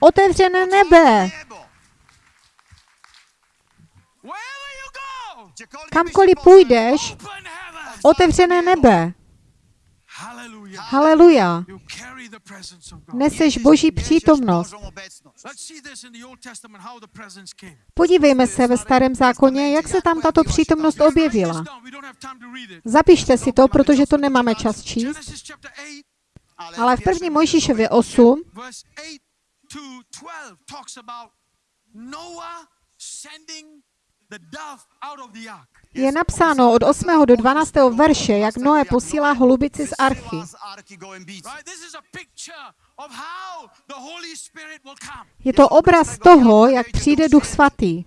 Otevřené nebe. Kamkoliv půjdeš, otevřené nebe. Haleluja. Neseš boží přítomnost. Podívejme se ve starém zákoně, jak se tam tato přítomnost objevila. Zapište si to, protože to nemáme čas číst. Genesis chapter 8 Ale v první Mojžíšově 8, verse 8 to 12 talks about Noah sending the dove out of the ark. je napsáno od 8. do 12. verše, jak Noé posílá holubici z archy. z arki gołębicy. Right? This is a picture of how the Holy Spirit will come. Je to obraz toho, jak přijde Duch Svatý.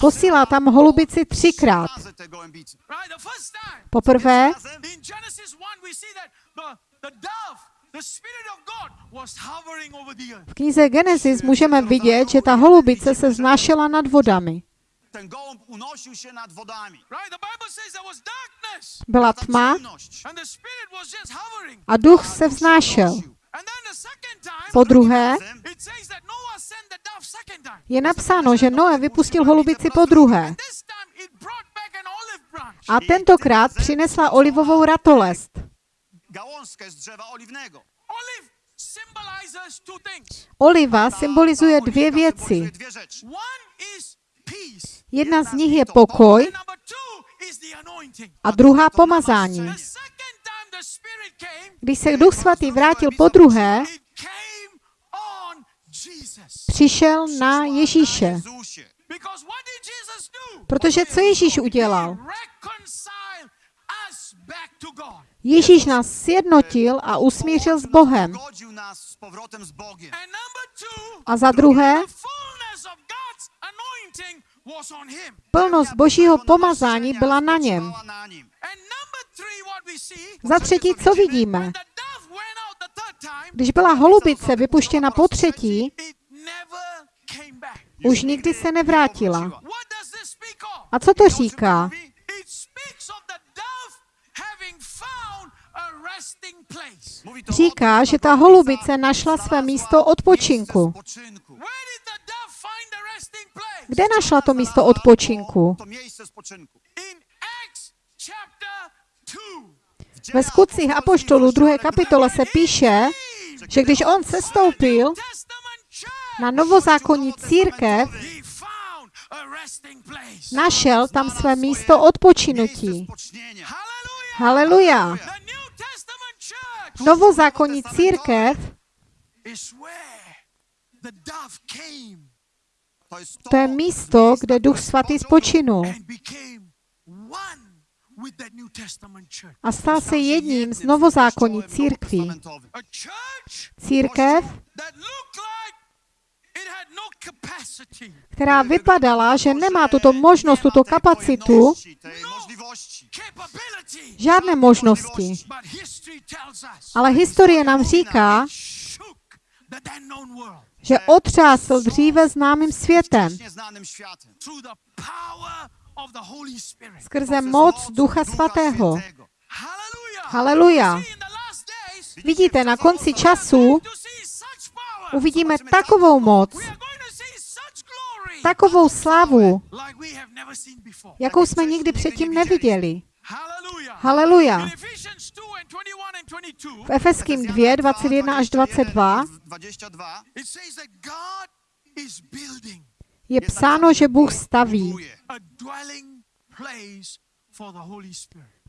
Posílá tam holubici třikrát. Poprvé, in Genesis 1 we see that the, the dove, the Spirit of God was hovering over the earth. v knize Genesis můžeme vidět, že ta holubice se znášela nad vodami. Ten gołąb unosił się nad wodami. Right? The Bible says there was darkness Byla tma ciemność. and the Spirit was just hovering. a duch se vznášel. And then the second time Po druhé, it says that Noah sent the dove second time. je napsáno, že Noé vypustil holubici po druhé. A tentokrát přinesla olivovou ratolest. Gałązkę z drzewa oliwnego. Olive symbolizes two things. Oliva symbolizuje dvě věci. Jedna z nich je pokoj a druhá pomazání. Když se Duch Svatý vrátil po druhé, přišel na Ježíše. Protože co Ježíš udělal? Ježíš nás sjednotil a usmířil s Bohem. A za druhé, plnost božího pomazání byla na něm. Za třetí, co vidíme? Když byla holubice vypuštěna po třetí, už nikdy se nevrátila. A co to říká? Říká, že ta holubice našla své místo odpočinku. Kde našla to místo odpočinku? To miejsce spoczynku. In Acts chapter 2. W dziejach Ve skutcích apoštolů 2. kapitole se píše, že když on sestoupil na novozákonní církev, našel tam své místo odpočinutí. Haleluja. Novozákonní církev To je místo, kde Duch Svatý spočinul a stal se jedním z novozákonní církví. Církev, která vypadala, že nemá tuto možnost, tuto kapacitu. Žádné možnosti. Ale historie nám říká, že otřásl dříve známým světem. Skrze moc Ducha Svatého. Haleluja. Vidíte, na konci času uvidíme takovou moc, We are going to see such glory takovou slavu, jakou jsme nikdy předtím neviděli. Haleluja. In Ephesians 2 and 21 and 22, V Efeským 2, 21 až 22 22 it says that God is building je psáno, že Bůh staví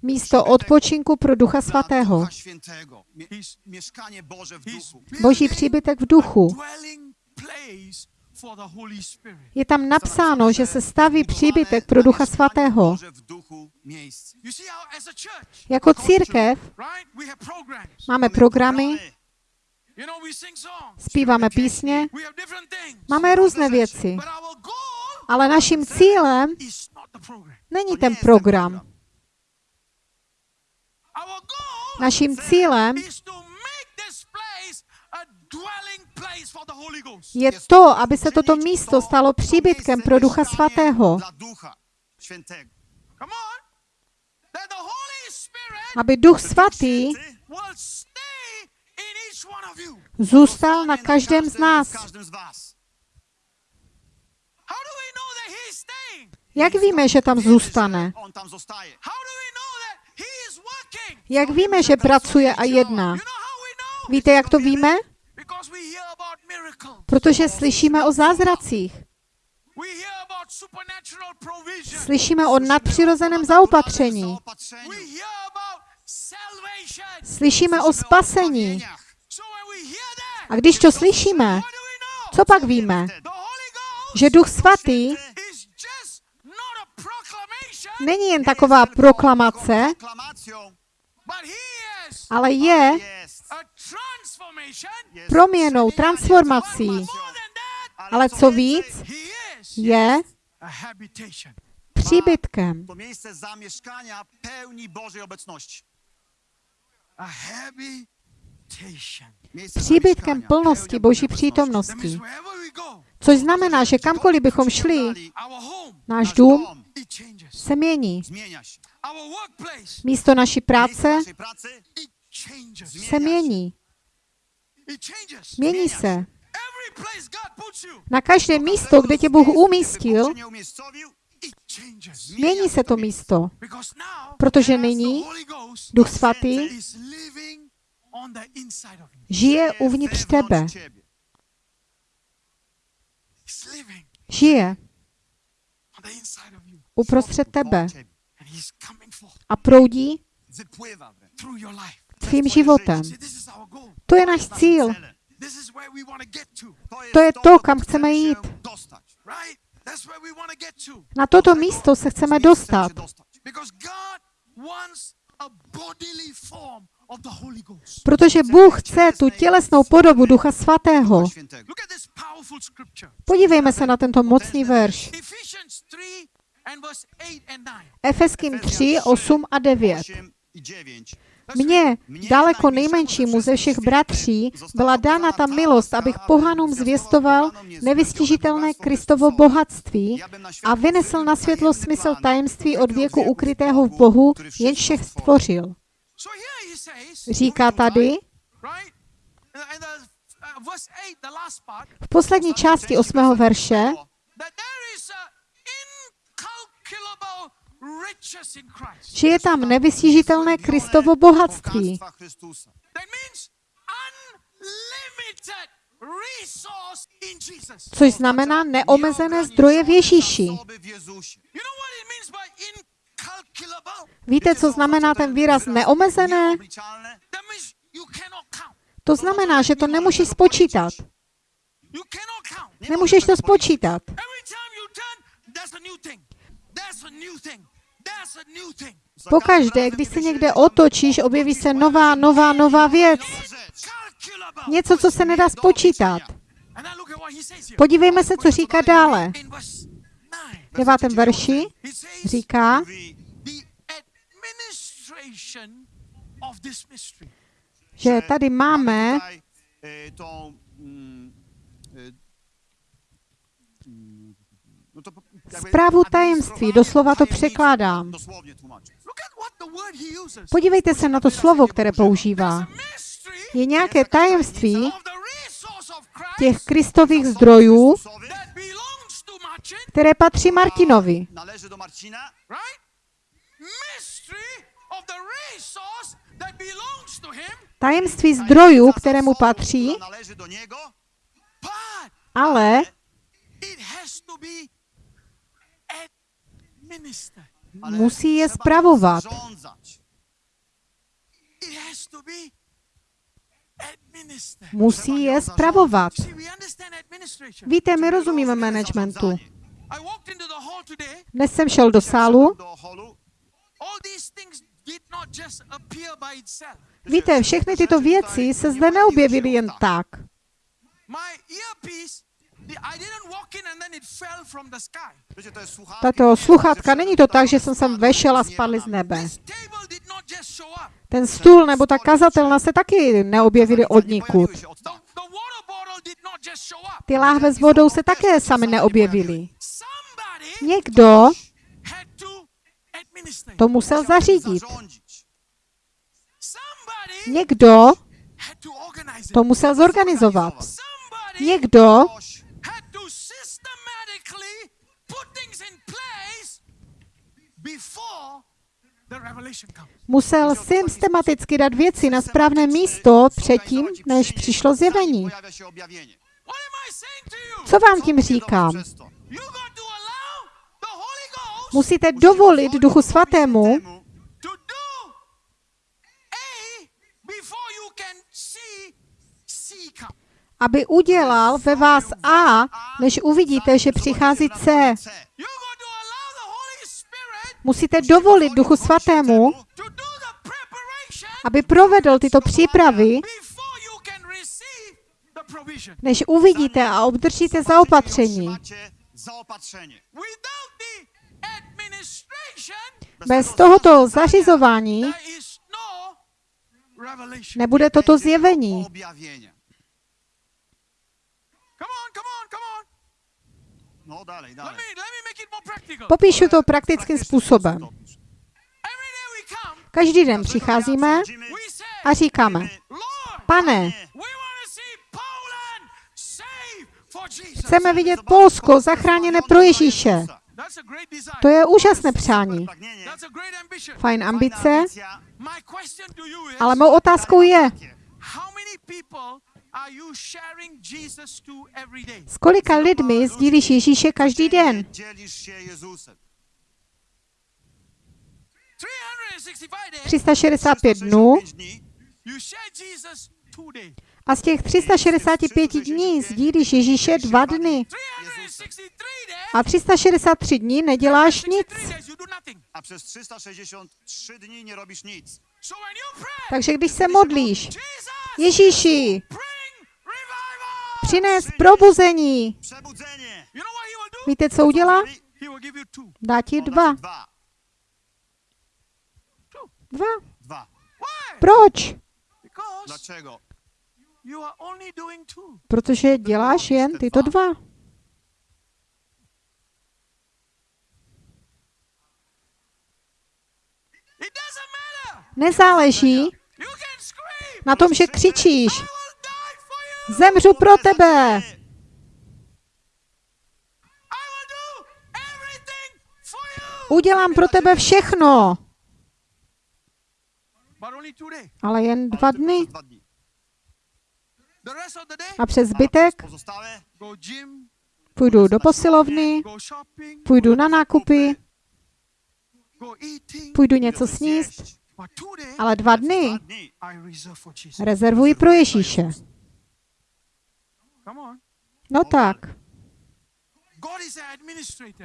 místo odpočinku pro Ducha Svatého. Boží příbytek v duchu. Je tam napsáno, že se staví příbytek pro Ducha Svatého. Jako církev máme programy, zpíváme písně, máme různé věci, ale naším cílem není To ten program. Naším cílem is to make this place a dwelling place for the Holy Ghost. Je to, aby se toto místo stalo příbytkem pro Ducha Svatého, aby Duch Svatý zůstal na každém z nás. Jak víme, že tam zůstane? Jak víme, že pracuje a jedná? Víte, jak to víme? Protože slyšíme o zázracích. Slyšíme o nadpřirozeném zaopatření. Slyšíme o spasení. A když to slyšíme, co pak víme? Že Duch Svatý není jen taková proklamace, ale je jest. a transformation. jest proměnou, transformací. Ale co víc, je příbytkem. To miejsce zamieszkania pełni Bożej obecności. A habitation. Miejsce Příbytkem plnosti Boží přítomnosti. Což znamená, že kamkoliv bychom šli, náš dům se mění. Místo naší práce se mění. Mění se. Na každé místo, kde tě Bůh umístil, mění se to místo. Protože nyní Duch Svatý žije uvnitř tebe. Žije uprostřed tebe a proudí tvým životem. To je náš cíl. To je to, kam chceme jít. Na toto místo se chceme dostat, protože Bůh chce tu tělesnou podobu Ducha Svatého. Podívejme se na tento mocný verš. Ephesians 3 and verse 8 and 9. Efeským 3, 8 a 9. 8 i 9. Mně, daleko nejmenšímu ze všech bratří, byla dána ta milost, abych pohanům zvěstoval nevystižitelné Kristovo bohatství a vynesl na světlo smysl tajemství od věku ukrytého v Bohu, jenž všech stvořil. Říká tady, uh, 8, v poslední části osmého verše, that there is a incalculable riches in Christ. Že je tam nevystižitelné Kristovo bohatství. Což znamená neomezené zdroje v Ježíši. Víte, co znamená ten výraz neomezené? To znamená, že to nemůžeš spočítat. Nemůžeš to spočítat. Pokaždé, když se někde otočíš, objeví se nová, nová, nová věc. Něco, co se nedá spočítat. Podívejme se, co říká dále. In verse 9, V devátém verši říká, že tady máme tutaj, e, tą, mm, e, mm, no to po- jakby zprávu tajemství, doslova to překládám. Podívejte se na to slovo, které používá. Je nějaké tajemství těch kristových zdrojů, které patří Martinovi. Tajemství zdrojů, kterému patří, ale it has to be administered. ale musí je spravovat. Musí je spravovat. Víte, my rozumíme managementu. Dnes jsem šel do sálu. Víte, všechny tyto věci se zde neobjevily jen tak. My earpiece, the- I didn't walk in and then it fell from the sky. Wiecie, to jest słuchawki, Tato sluchátka, není to tak, že jsem sem vešel a spadly z nebe. Ten stůl nebo ta kazatelna se taky neobjevily od nikud. Ty láhve s vodou se také sami neobjevily. Někdo to musel zařídit. Někdo to musel zorganizovat. Někdo musel systematicky dát věci na správné místo předtím, než přišlo zjevení. Co vám tím říkám? Musíte dovolit Duchu Svatému, aby udělal ve vás A, než uvidíte, že přichází C. C. You got to allow the Holy Spirit Musíte dovolit Duchu Svatému, aby provedl tyto přípravy, než uvidíte a obdržíte zaopatření. Bez tohoto zařizování no nebude toto zjevení. Objawienia. Come on, come on, come on. No dalej, Let dalej. me let me make it more practical. Popíšu to praktickým způsobem. Každý den přicházíme a říkáme, pane, chceme vidět Polsko zachráněné pro Ježíše. To je úžasné přání. Fajn ambice, ale mou otázkou je, how many people are you sharing Jesus to every day? s kolika lidmi sdílíš Ježíše každý den? Dzielisz się Jezusem. 365 days, 365 dnů 365 dni you share Jesus two days. a z těch 365 dní sdílíš Ježíše dva dny. 363 days, A 363 dní neděláš nic. 63 days you do nothing. a przez 363 dni nie robisz nic. So when you pray, Takže když se modlíš, Jesus, Ježíši, přines probuzení. Víte, co udělá? Dá ti dva. Dva. Proč? Protože děláš jen tyto dva. Nezáleží na tom, že křičíš. Zemřu pro tebe. Udělám pro tebe všechno. Ale jen dva dny. A přes zbytek půjdu do posilovny, půjdu na nákupy, půjdu něco sníst. Ale dva dny rezervuji pro Ježíše. Come on. No tak.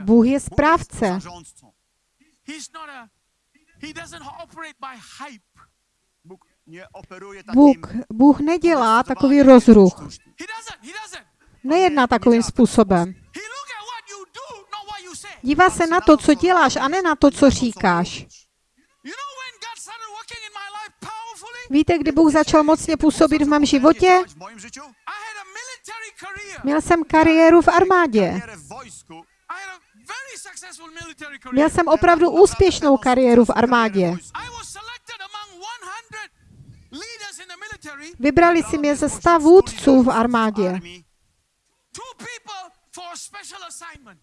Bůh je správce. Bůh, Bůh nedělá takový rozruch. Nejedná takovým způsobem. Dívá se na to, co děláš a ne na to, co říkáš. Víte, kdy Bůh začal mocně působit v mém životě? Měl jsem kariéru v armádě. Měl jsem opravdu úspěšnou kariéru v armádě. I was selected among 100 leaders in the military. Vybrali si mě ze sta vůdců v armádě.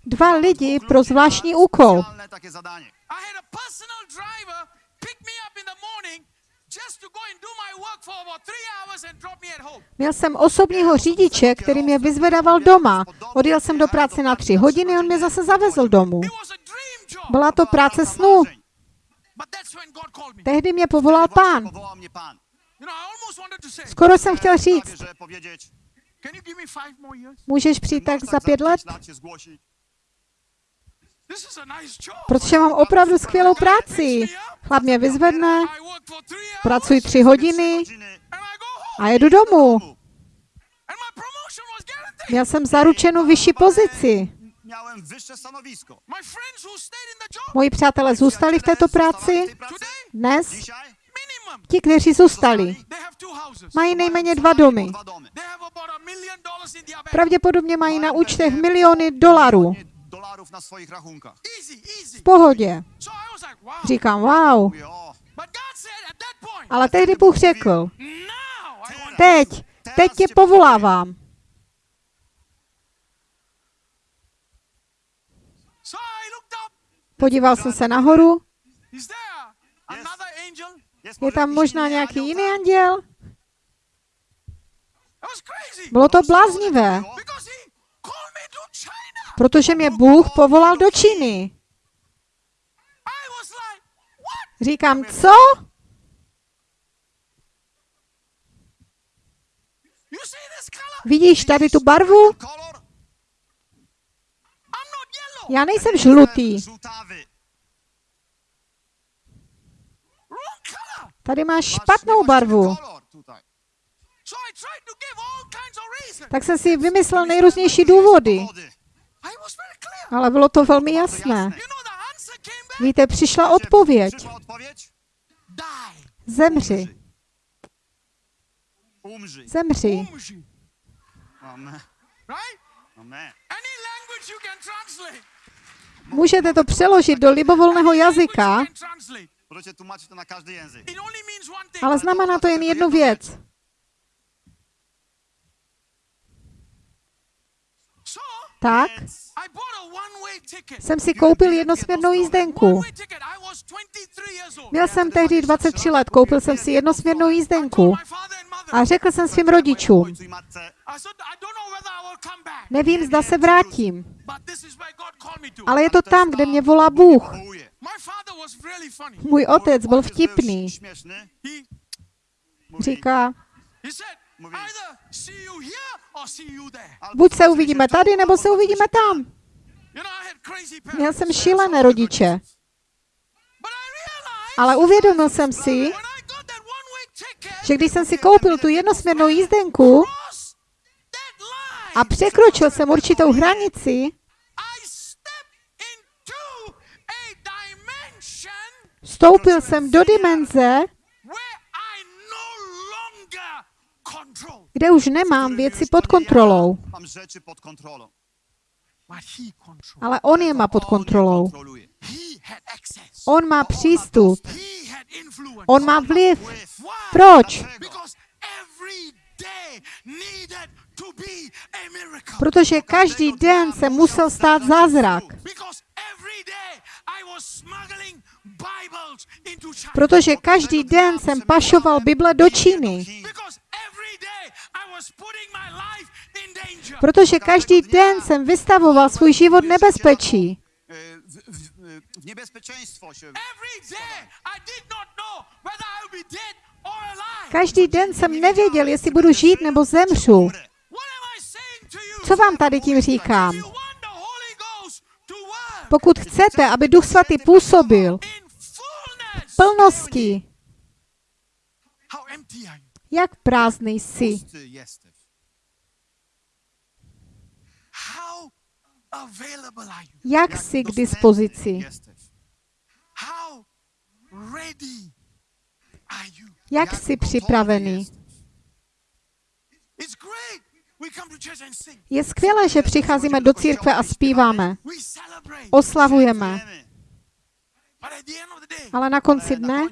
Dva lidi pro zvláštní úkol. Měl jsem osobního řidiče, který mě vyzvedával doma. Odjel jsem do práce na tři hodiny, on mě zase zavezl domů. Byla to práce snů. Tehdy mě povolal pán. Say, Skoro jsem chtěl říct, můžeš přijít tak za pět let? lat się zgłosić. This is a nice job. Protože mám opravdu skvělou práci. Chlap mě vyzvedne, pracuji tři hodiny a jedu domů. Měl jsem zaručenou vyšší pozici. Moji přátelé zůstali v této práci. Dnes ti, kteří zůstali, mají nejméně dva domy. Pravděpodobně mají na účtech miliony dolarů. Dolarów na swoich rachunkach. Easy, easy. V pohodě. Říkám, wow. Ale tehdy Bůh řekl, teď, teď tě povolávám. Podíval jsem se nahoru. Je tam možná nějaký jiný anděl? Bylo to bláznivé, protože mě Bůh povolal do Číny. Říkám, co? Vidíš tady tu barvu? Já nejsem žlutý. Tady máš špatnou barvu. Tak jsem si vymyslel nejrůznější důvody, ale bylo to velmi jasné. Víte, přišla odpověď. Zemři, zemři. Umji. Amen. Right? Amen. Any language you can translate. Můžete to přeložit do libovolného jazyka, ale znamená to jen jednu věc. So Tak jsem si koupil jednosměrnou jízdenku. One-way ticket. I was 23 years old. Měl jsem tehdy 23 let, koupil jsem si jednosměrnou jízdenku a řekl jsem svým rodičům, nevím, zda se vrátím, ale je to tam, kde mě volá Bůh. Můj otec byl vtipný. Říká, buď se uvidíme tady, nebo se uvidíme tam. Měl jsem šílené rodiče, ale uvědomil jsem si, že když jsem si koupil tu jednosměrnou jízdenku a překročil jsem určitou hranici, vstoupil jsem do dimenze, where I no longer control, kde už nemám věci pod kontrolou, ale on je má pod kontrolou. On má přístup, on má vliv. Proč? Protože každý den se musel stát zázrak. Protože každý den jsem pašoval Bible do Číny. Because every day I was putting my life in danger. Protože každý den jsem vystavoval svůj život nebezpečí. E, W, niebezpieczeństwo się. Be Každý den jsem nevěděl, jestli budu žít nebo zemřu. Co vám tady tím říkám? Pokud chcete, aby Duch Svatý působil v plnosti, Jak prázdný jsi, jak jsi k dispozici, jak jsi připravený. Je skvělé, že přicházíme do církve a zpíváme, oslavujeme, ale na konci dne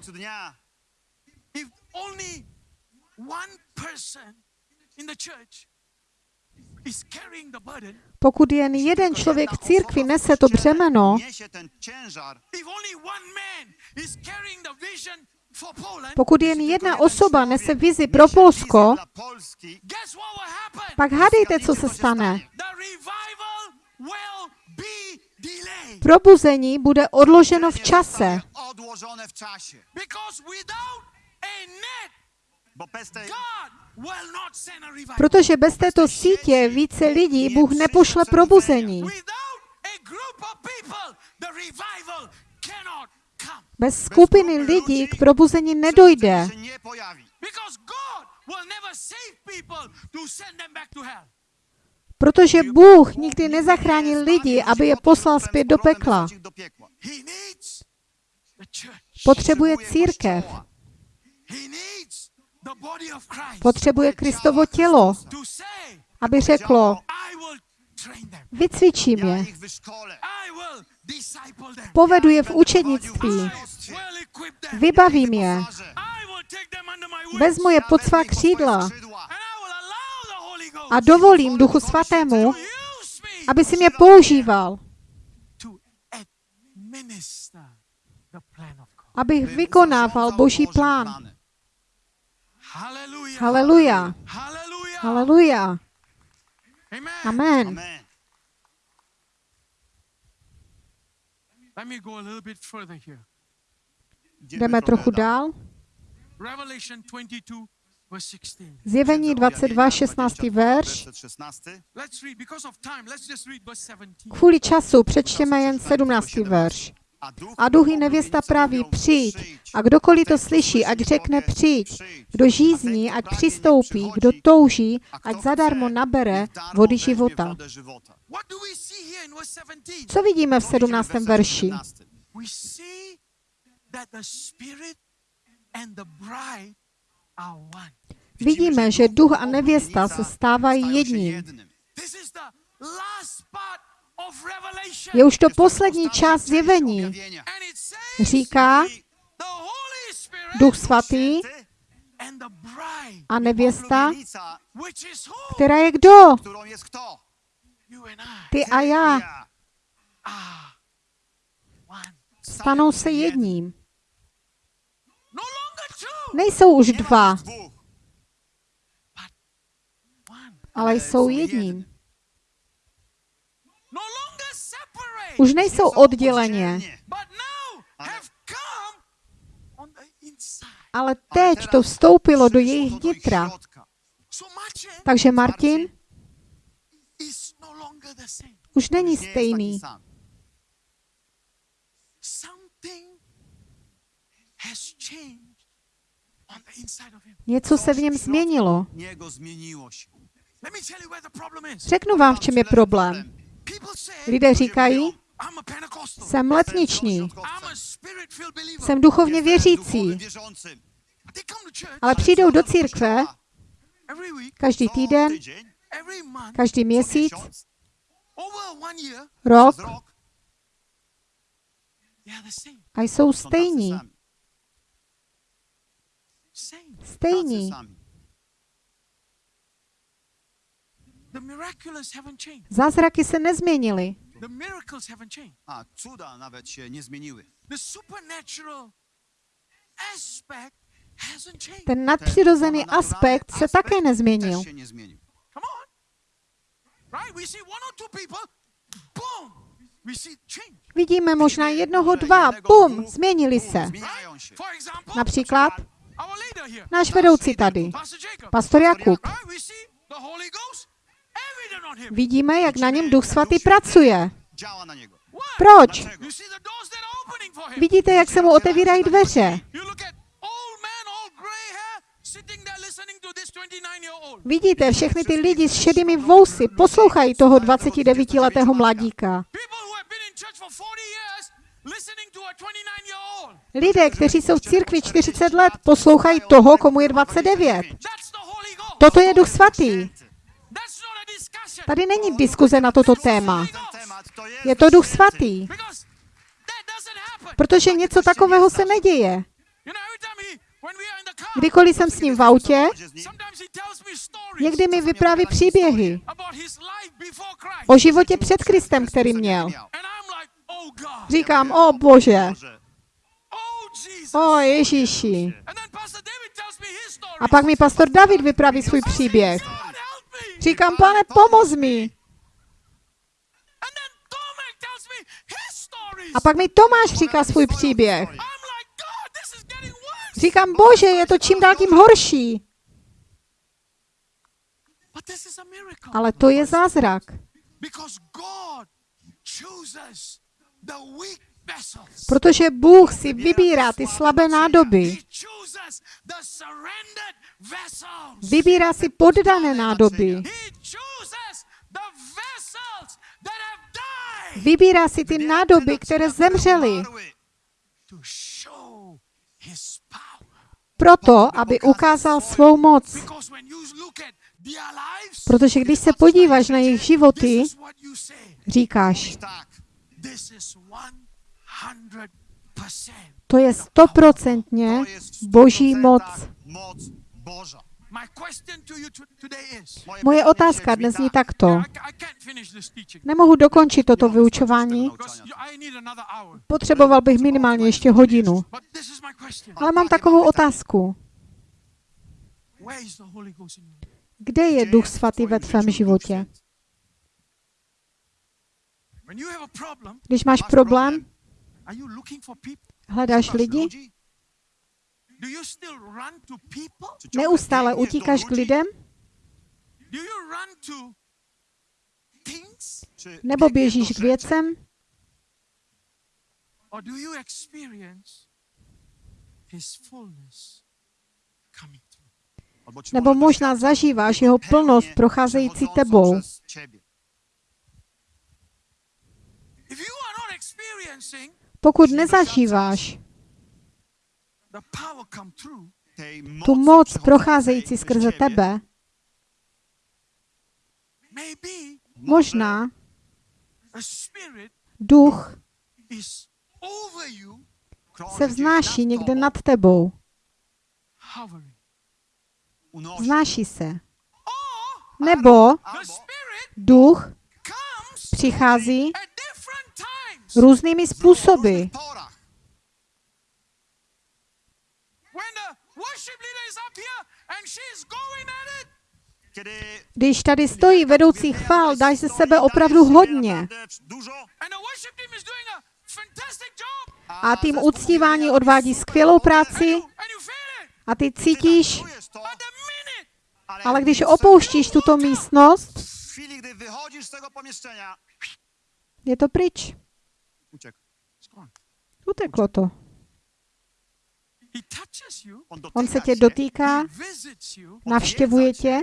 pokud jen jeden člověk v církvi nese to břemeno, Niesie ten ciężar. if only one man is carrying the vision for Poland, pokud jen jedna osoba nese vizi pro Polsko, Dla Polski. guess what will happen? pak hádejte, co se stane. The revival will be delayed. Probuzení bude odloženo v čase, protože bez této sítě více lidí Bůh nepošle probuzení. Bez skupiny lidí k probuzení nedojde, protože Bůh nikdy nezachránil lidi, aby je poslal zpět do pekla. Potřebuje církev, potřebuje Kristovo tělo, aby řeklo, vycvičím je, povedu je v učednictví, vybavím je, vezmu je pod svá křídla. A dovolím Duchu Svatému, aby si mě používal, abych vykonával Boží plán. Hallelujah. Haleluja, Hallelujah. haleluja, Amen. amen. Amen. Let me go a little bit further here. Jdeme trochu dál. Revelation 22, verse 16. Zjevení 22, 16. verš. Let's read. Because of time, let's just read verse 17. Kvůli času přečtěme jen 17. verš. A duch i nevěsta praví, přijď. A kdokoliv to slyší, ať řekne přijď. Kdo žízní, ať přistoupí. Kdo touží, ať zadarmo nabere vody života. What do we see here in verse 17? Co vidíme v 17. verši? Vidíme, že duch a nevěsta se stávají jedním. Je už to poslední část zjevení. Říká, duch svatý a nevěsta, která je kdo? Ty a já. Stanou se jedním. No Nejsou už dva, ale jsou jedním. Už nejsou odděleně, ale teď to vstoupilo do jejich nitra. Takže Martin no už není stejný. Něco se v něm změnilo. Problem is. Řeknu vám, v čem je problém. Lidé říkají. Jsem letniční, jsem duchovně věřící, ale přijdou do církve každý týden, každý měsíc, rok. A jsou stejní. Stejní. Zázraky se nezměnily. The miracles haven't changed. A cuda nawet się nie zmieniły. The supernatural aspect hasn't changed. Ten nadpřirozený aspekt se také nezměnil. Też się nie zmienił. Come on. Right? We see one or two people, boom, we see change. Vidíme možná jednoho, dva, bum, změnili se. Zmieniają się. For example, Například. Náš vedoucí tady, pastor Jakub. Vidíme, jak na něm Duch Svatý pracuje. Proč? Vidíte, jak se mu otevírají dveře. You look at old man, all gray hair, sitting there listening to this 29-year-old. Vidíte, všechny ty lidi s šedými vousy poslouchají toho 29-letého mladíka. People who have been in church for 40 years listening to a 29-year-old. Lidé, kteří jsou v církvi 40 let, poslouchají toho, komu je 29. That's the Holy Ghost. Toto je Duch Svatý. That's not a discussion. Tady není diskuze na toto téma. Je to Duch Svatý, protože něco takového se neděje. Kdykoliv jsem s ním v autě, někdy mi vypráví příběhy o životě před Kristem, který měl. Říkám, o Bože, o Ježíši. A pak mi pastor David vypráví svůj příběh. Říkám, pane, pomoz mi. A pak mi Tomáš říká svůj příběh. Říkám, Bože, je to čím dál tím horší. Ale to je zázrak. Protože Bůh si vybírá ty slabé nádoby. Vybírá si poddané nádoby. Vybírá si ty nádoby, které zemřely. Proto, aby ukázal svou moc. Protože když se podíváš na jejich životy, říkáš, Tak, This is 100%. to je stoprocentně boží moc. Moc Boża. My question to you to- today is Moje otázka dnes tak. takto. Nemohu dokončit toto vyučování, potřeboval bych minimálně ještě hodinu. Ale mám takovou otázku. Kde je Duch Svatý ve tvém životě? Když máš problém, hledáš lidi, ludzi? Do you still run to people? Czy ciągle neustále utíkáš k lidem, nebo běžíš k věcem, nebo možná zažíváš jeho plnost procházející tebou. Pokud nezažíváš the power come through, Tej tu moc procházející skrze tebe, maybe možná duch se vznáší někde nad tebou. Vznáší se. Nebo duch přichází různými způsoby. Když tady stojí vedoucí chvál, dáš ze sebe opravdu hodně. A tým uctívání odvádí skvělou práci. A ty cítíš, ale když opouštíš tuto místnost, w chwili, gdy wychodzisz z tego pomieszczenia, je to pryč. Uteklo to. He touches you, On, se tě dotýká, navštěvuje tě,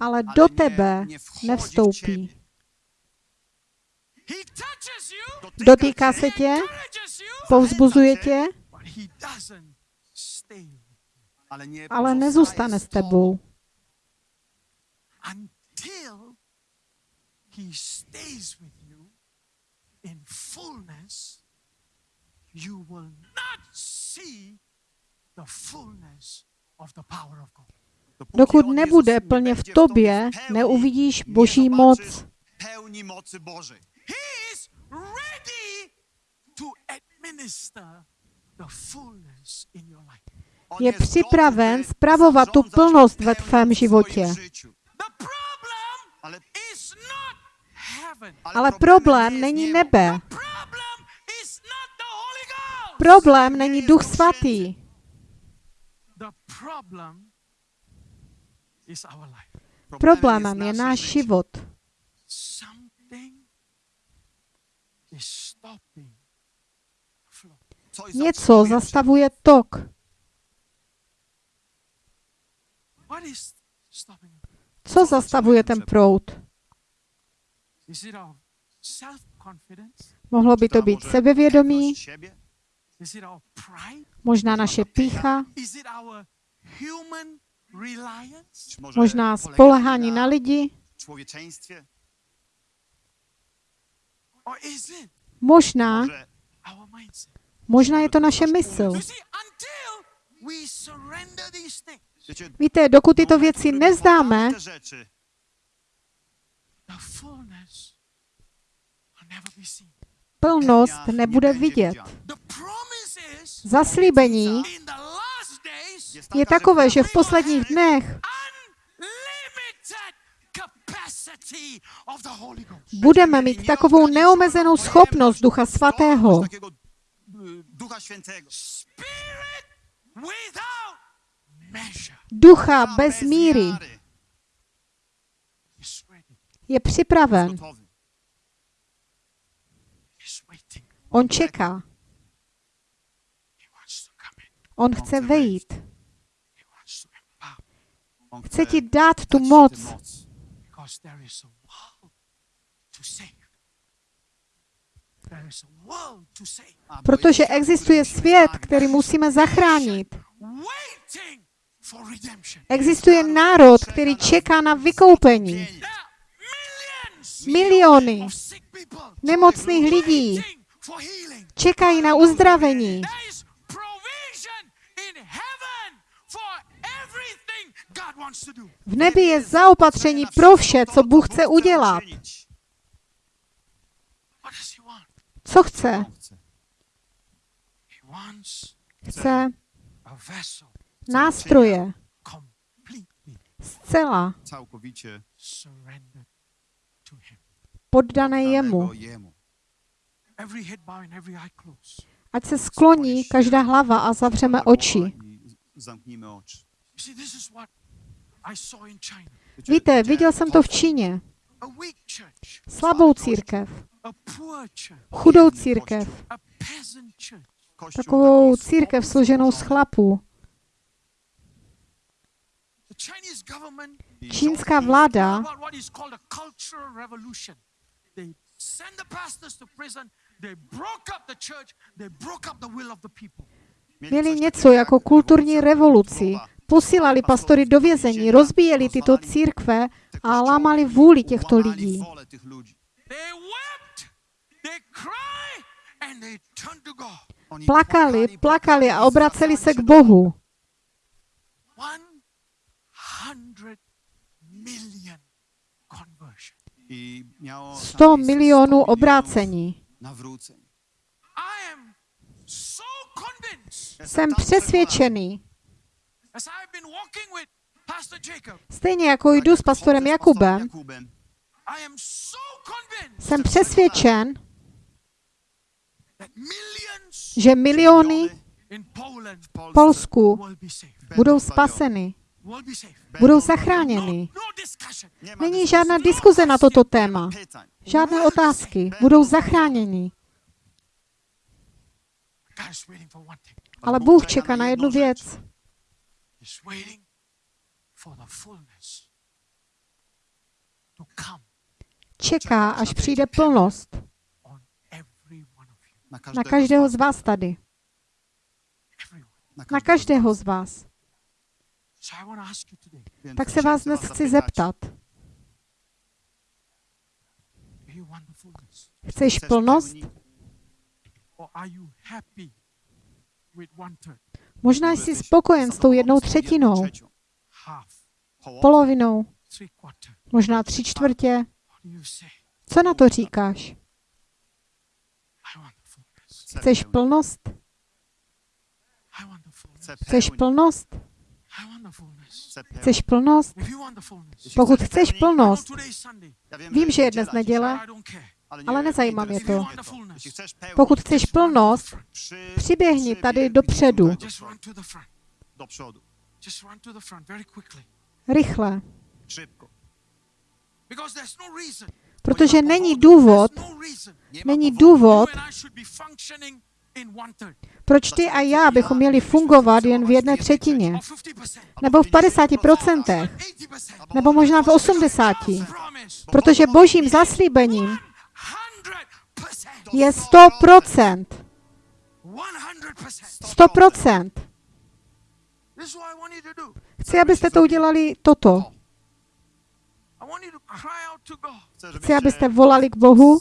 ale do tebe nevstoupí. ciebie. He touches you, Dotyka Dotýká se tě, povzbuzuje tě, ale, nezůstane s tebou. until he stays with you in fullness. You will not see the fullness of the power of God. Dokud nebude plně v tobě, neuvidíš boží moc. pełni mocy Bożej. He is ready to administer the fullness in your life. On Je připraven spravovat tu plnost ve tvém životě. Ale, is not heaven. Ale problemem problém není nebe. Problém není Duch Svatý. Problémem je náš život. Něco zastavuje tok. What is stopping it? Co zastavuje ten proud? Mohlo by to být sebevědomí, možná naše pícha, možná spolehání na lidi, možná, Może our mindset? možná je to naše mysl. Víte, dokud tyto věci nezdáme, oddamy te rzeczy, the fullness will never be seen. plnost nebude vidět. Zaslíbení je takové, že v posledních dnech budeme mít takovou neomezenou schopnost Ducha Svatého. Ducha bez míry. je připraven. On čeká. He wants to come in. On chce vejít. Chce ti dát tu moc, protože existuje svět, který musíme zachránit. Existuje národ, který čeká na vykoupení. Miliony nemocných lidí čekají na uzdravení. There is provision in heaven for everything God wants to do. V nebi je zaopatření pro vše, co Bůh chce udělat. Co chce? Chce. Nástroje zcela poddané jemu. Ať se skloní každá hlava a zavřeme oči. Víte, viděl jsem to v Číně. Slabou církev, chudou církev, takovou církev složenou z chlapů. Čínská vláda about what is called a cultural revolution. They sent the pastors to prison, they broke up the church, they broke up the will of the people. mieli Měli něco jako jak kulturní revoluci. Posílali pastory do vězení, rozbíjeli tyto církve a lámali vůli těchto lidí. Plakali, plakali a obraceli se k Bohu. One hundred million conversion. I miało 100 tam miejsce milionů 100 obrácení. Jsem přesvědčený, stejně jako jdu s pastorem Jakubem, jsem přesvědčen, že miliony v Polsku budou spaseny, budou No, zachráněny. no. Nie ma Není žádná diskuze na toto téma, žádné otázky, budou zachráněni. Ale Bůh čeká na jednu věc. He's waiting for the fullness to come Čeká, až přijde plnost on every one of you. Na každého z vás tady. Na každého z vás. So I want to ask you today, Więc Tak se vás dnes chci zeptat. Chceš plnost? Možná jsi spokojen s tou jednou třetinou, polovinou, možná tři čtvrtě. Co na to říkáš? Chceš plnost? Chceš plnost? Chceš plnost? Pokud chceš plnost, Vím, že je dnes neděle. Ale nezajímá mě to. Pokud chceš plnost, přiběhni tady dopředu, rychle. No. Protože není důvod, no není důvod, proč ty a já bychom měli fungovat jen v jedné třetině, or 50%. nebo v 50%, 80%. nebo možná v 80%. Promise. Protože božím zaslíbením 100%. Je 100%. 100%. 100%. This is what I want you to do. Chci, abyste to udělali toto. Chci, abyste volali k Bohu.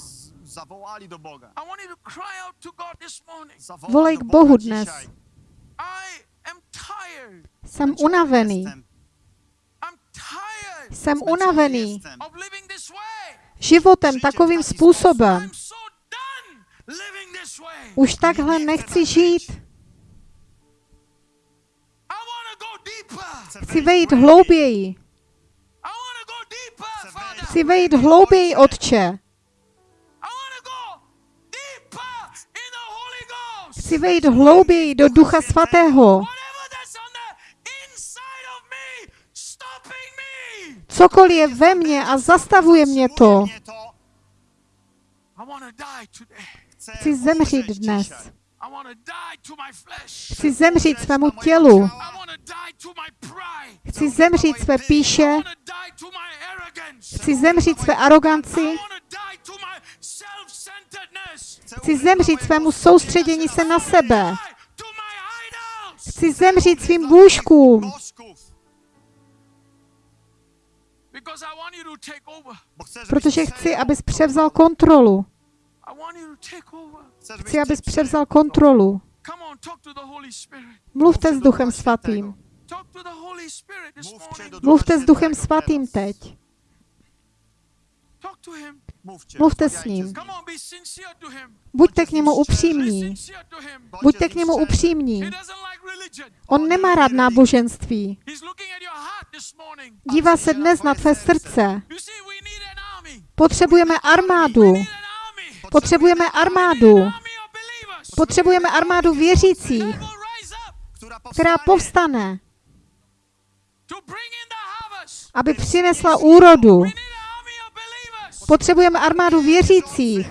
Volej k Bohu dnes. Jsem unavený. Jsem unavený životem takovým způsobem. Už takhle nechci žít. Chci vejít hlouběji. Chci vejít hlouběji, Otče. Chci vejít hlouběji do Ducha Svatého. Cokoliv je ve mně a zastavuje mě to. Chci zemřít dnes. Chci zemřít svému tělu. Chci zemřít své píše. Chci zemřít své aroganci. Chci zemřít svému soustředění se na sebe. Chci zemřít svým bůžkům. Protože chci, abys převzal kontrolu. Chci, abys převzal kontrolu. Mluvte s Duchem Svatým. Mluvte s Duchem Svatým teď. Talk to him. Mówcie, Mluvte s ním. Buďte k němu upřímní. Buďte k němu upřímní. On nemá rád náboženství. Dívá se dnes na tvé srdce. Potřebujeme armádu. We need an army. Potřebujeme armádu. Potřebujeme armádu věřících, která povstane, aby přinesla úrodu. Potřebujeme armádu věřících,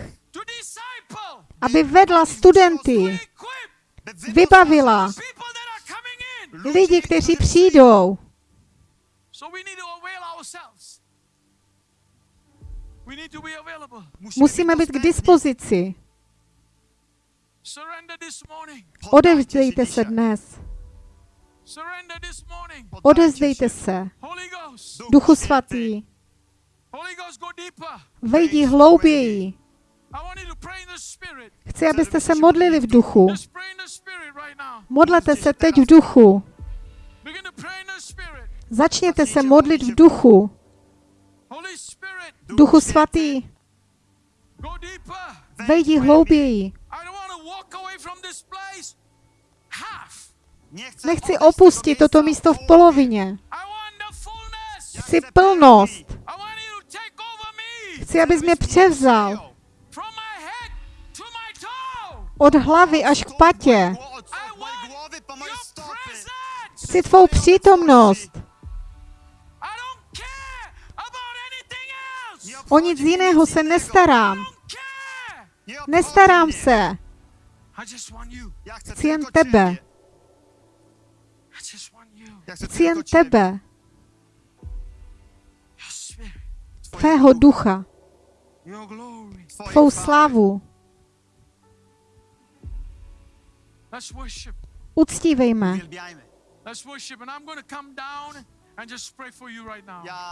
aby vedla studenty, vybavila lidi, kteří přijdou. Musíme být k dispozici. Odevzdejte se dnes. Surrender this morning. Odezdejte se. Duchu svatý, vejdi hlouběji. Chci, abyste se modlili v duchu. Modlete se teď v duchu. Začněte se modlit v duchu. Duchu svatý, vejdi hlouběji. Nechci opustit toto místo v polovině. Chci plnost. Chci, abys mě převzal od hlavy až k patě. Chci tvou přítomnost. O nic jiného se nestarám. Nestarám se. Chci jen tebe. Chci jen tebe, tvého ducha, tvou worship. Uctívejme.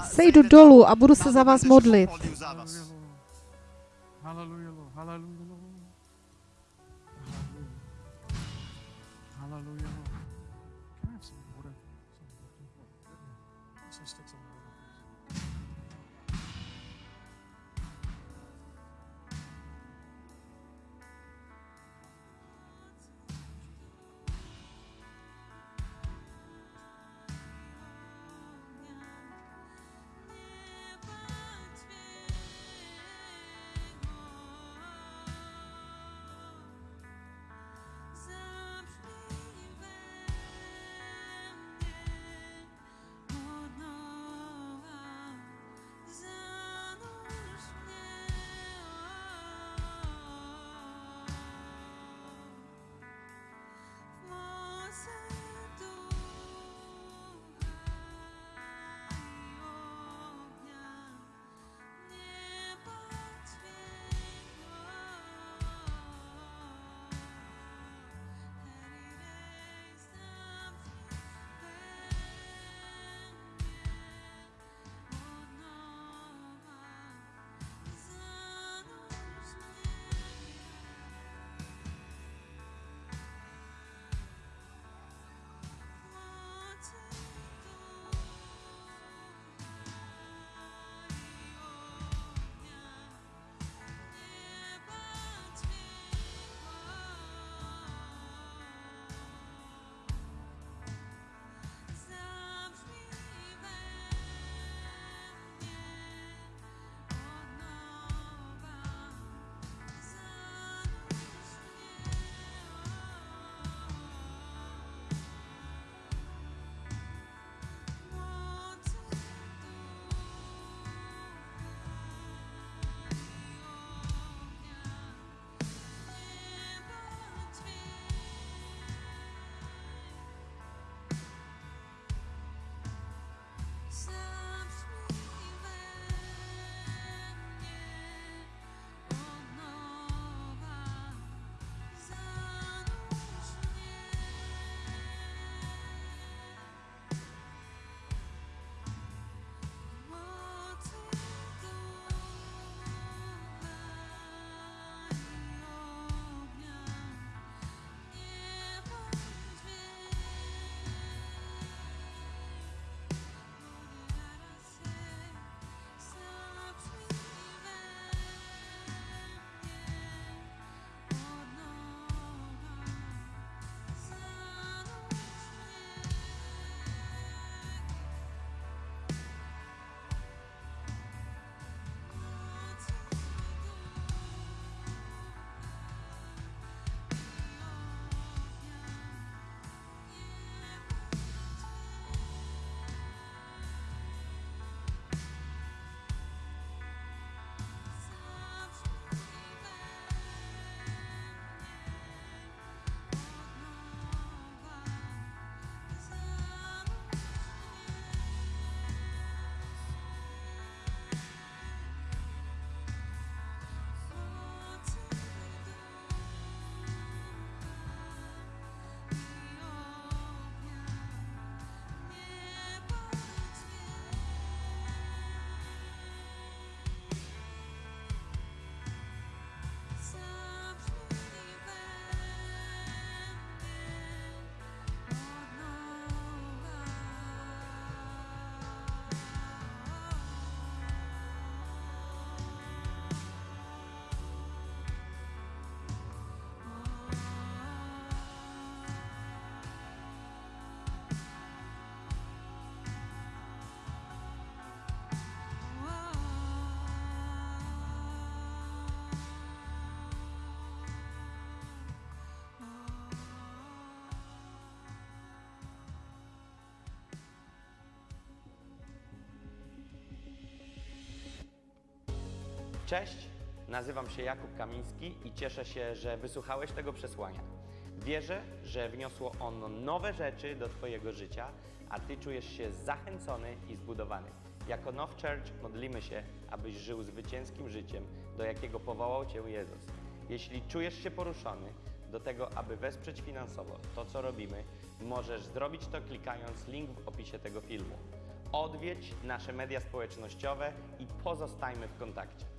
Sejdu dolů a budu se za vás modlit. Hallelujah, Cześć, nazywam się Jakub Kamiński i cieszę się, że wysłuchałeś tego przesłania. Wierzę, że wniosło ono nowe rzeczy do Twojego życia, a Ty czujesz się zachęcony i zbudowany. Jako Now Church modlimy się, abyś żył zwycięskim życiem, do jakiego powołał Cię Jezus. Jeśli czujesz się poruszony do tego, aby wesprzeć finansowo to, co robimy, możesz zrobić to klikając link w opisie tego filmu. Odwiedź nasze media społecznościowe i pozostajmy w kontakcie.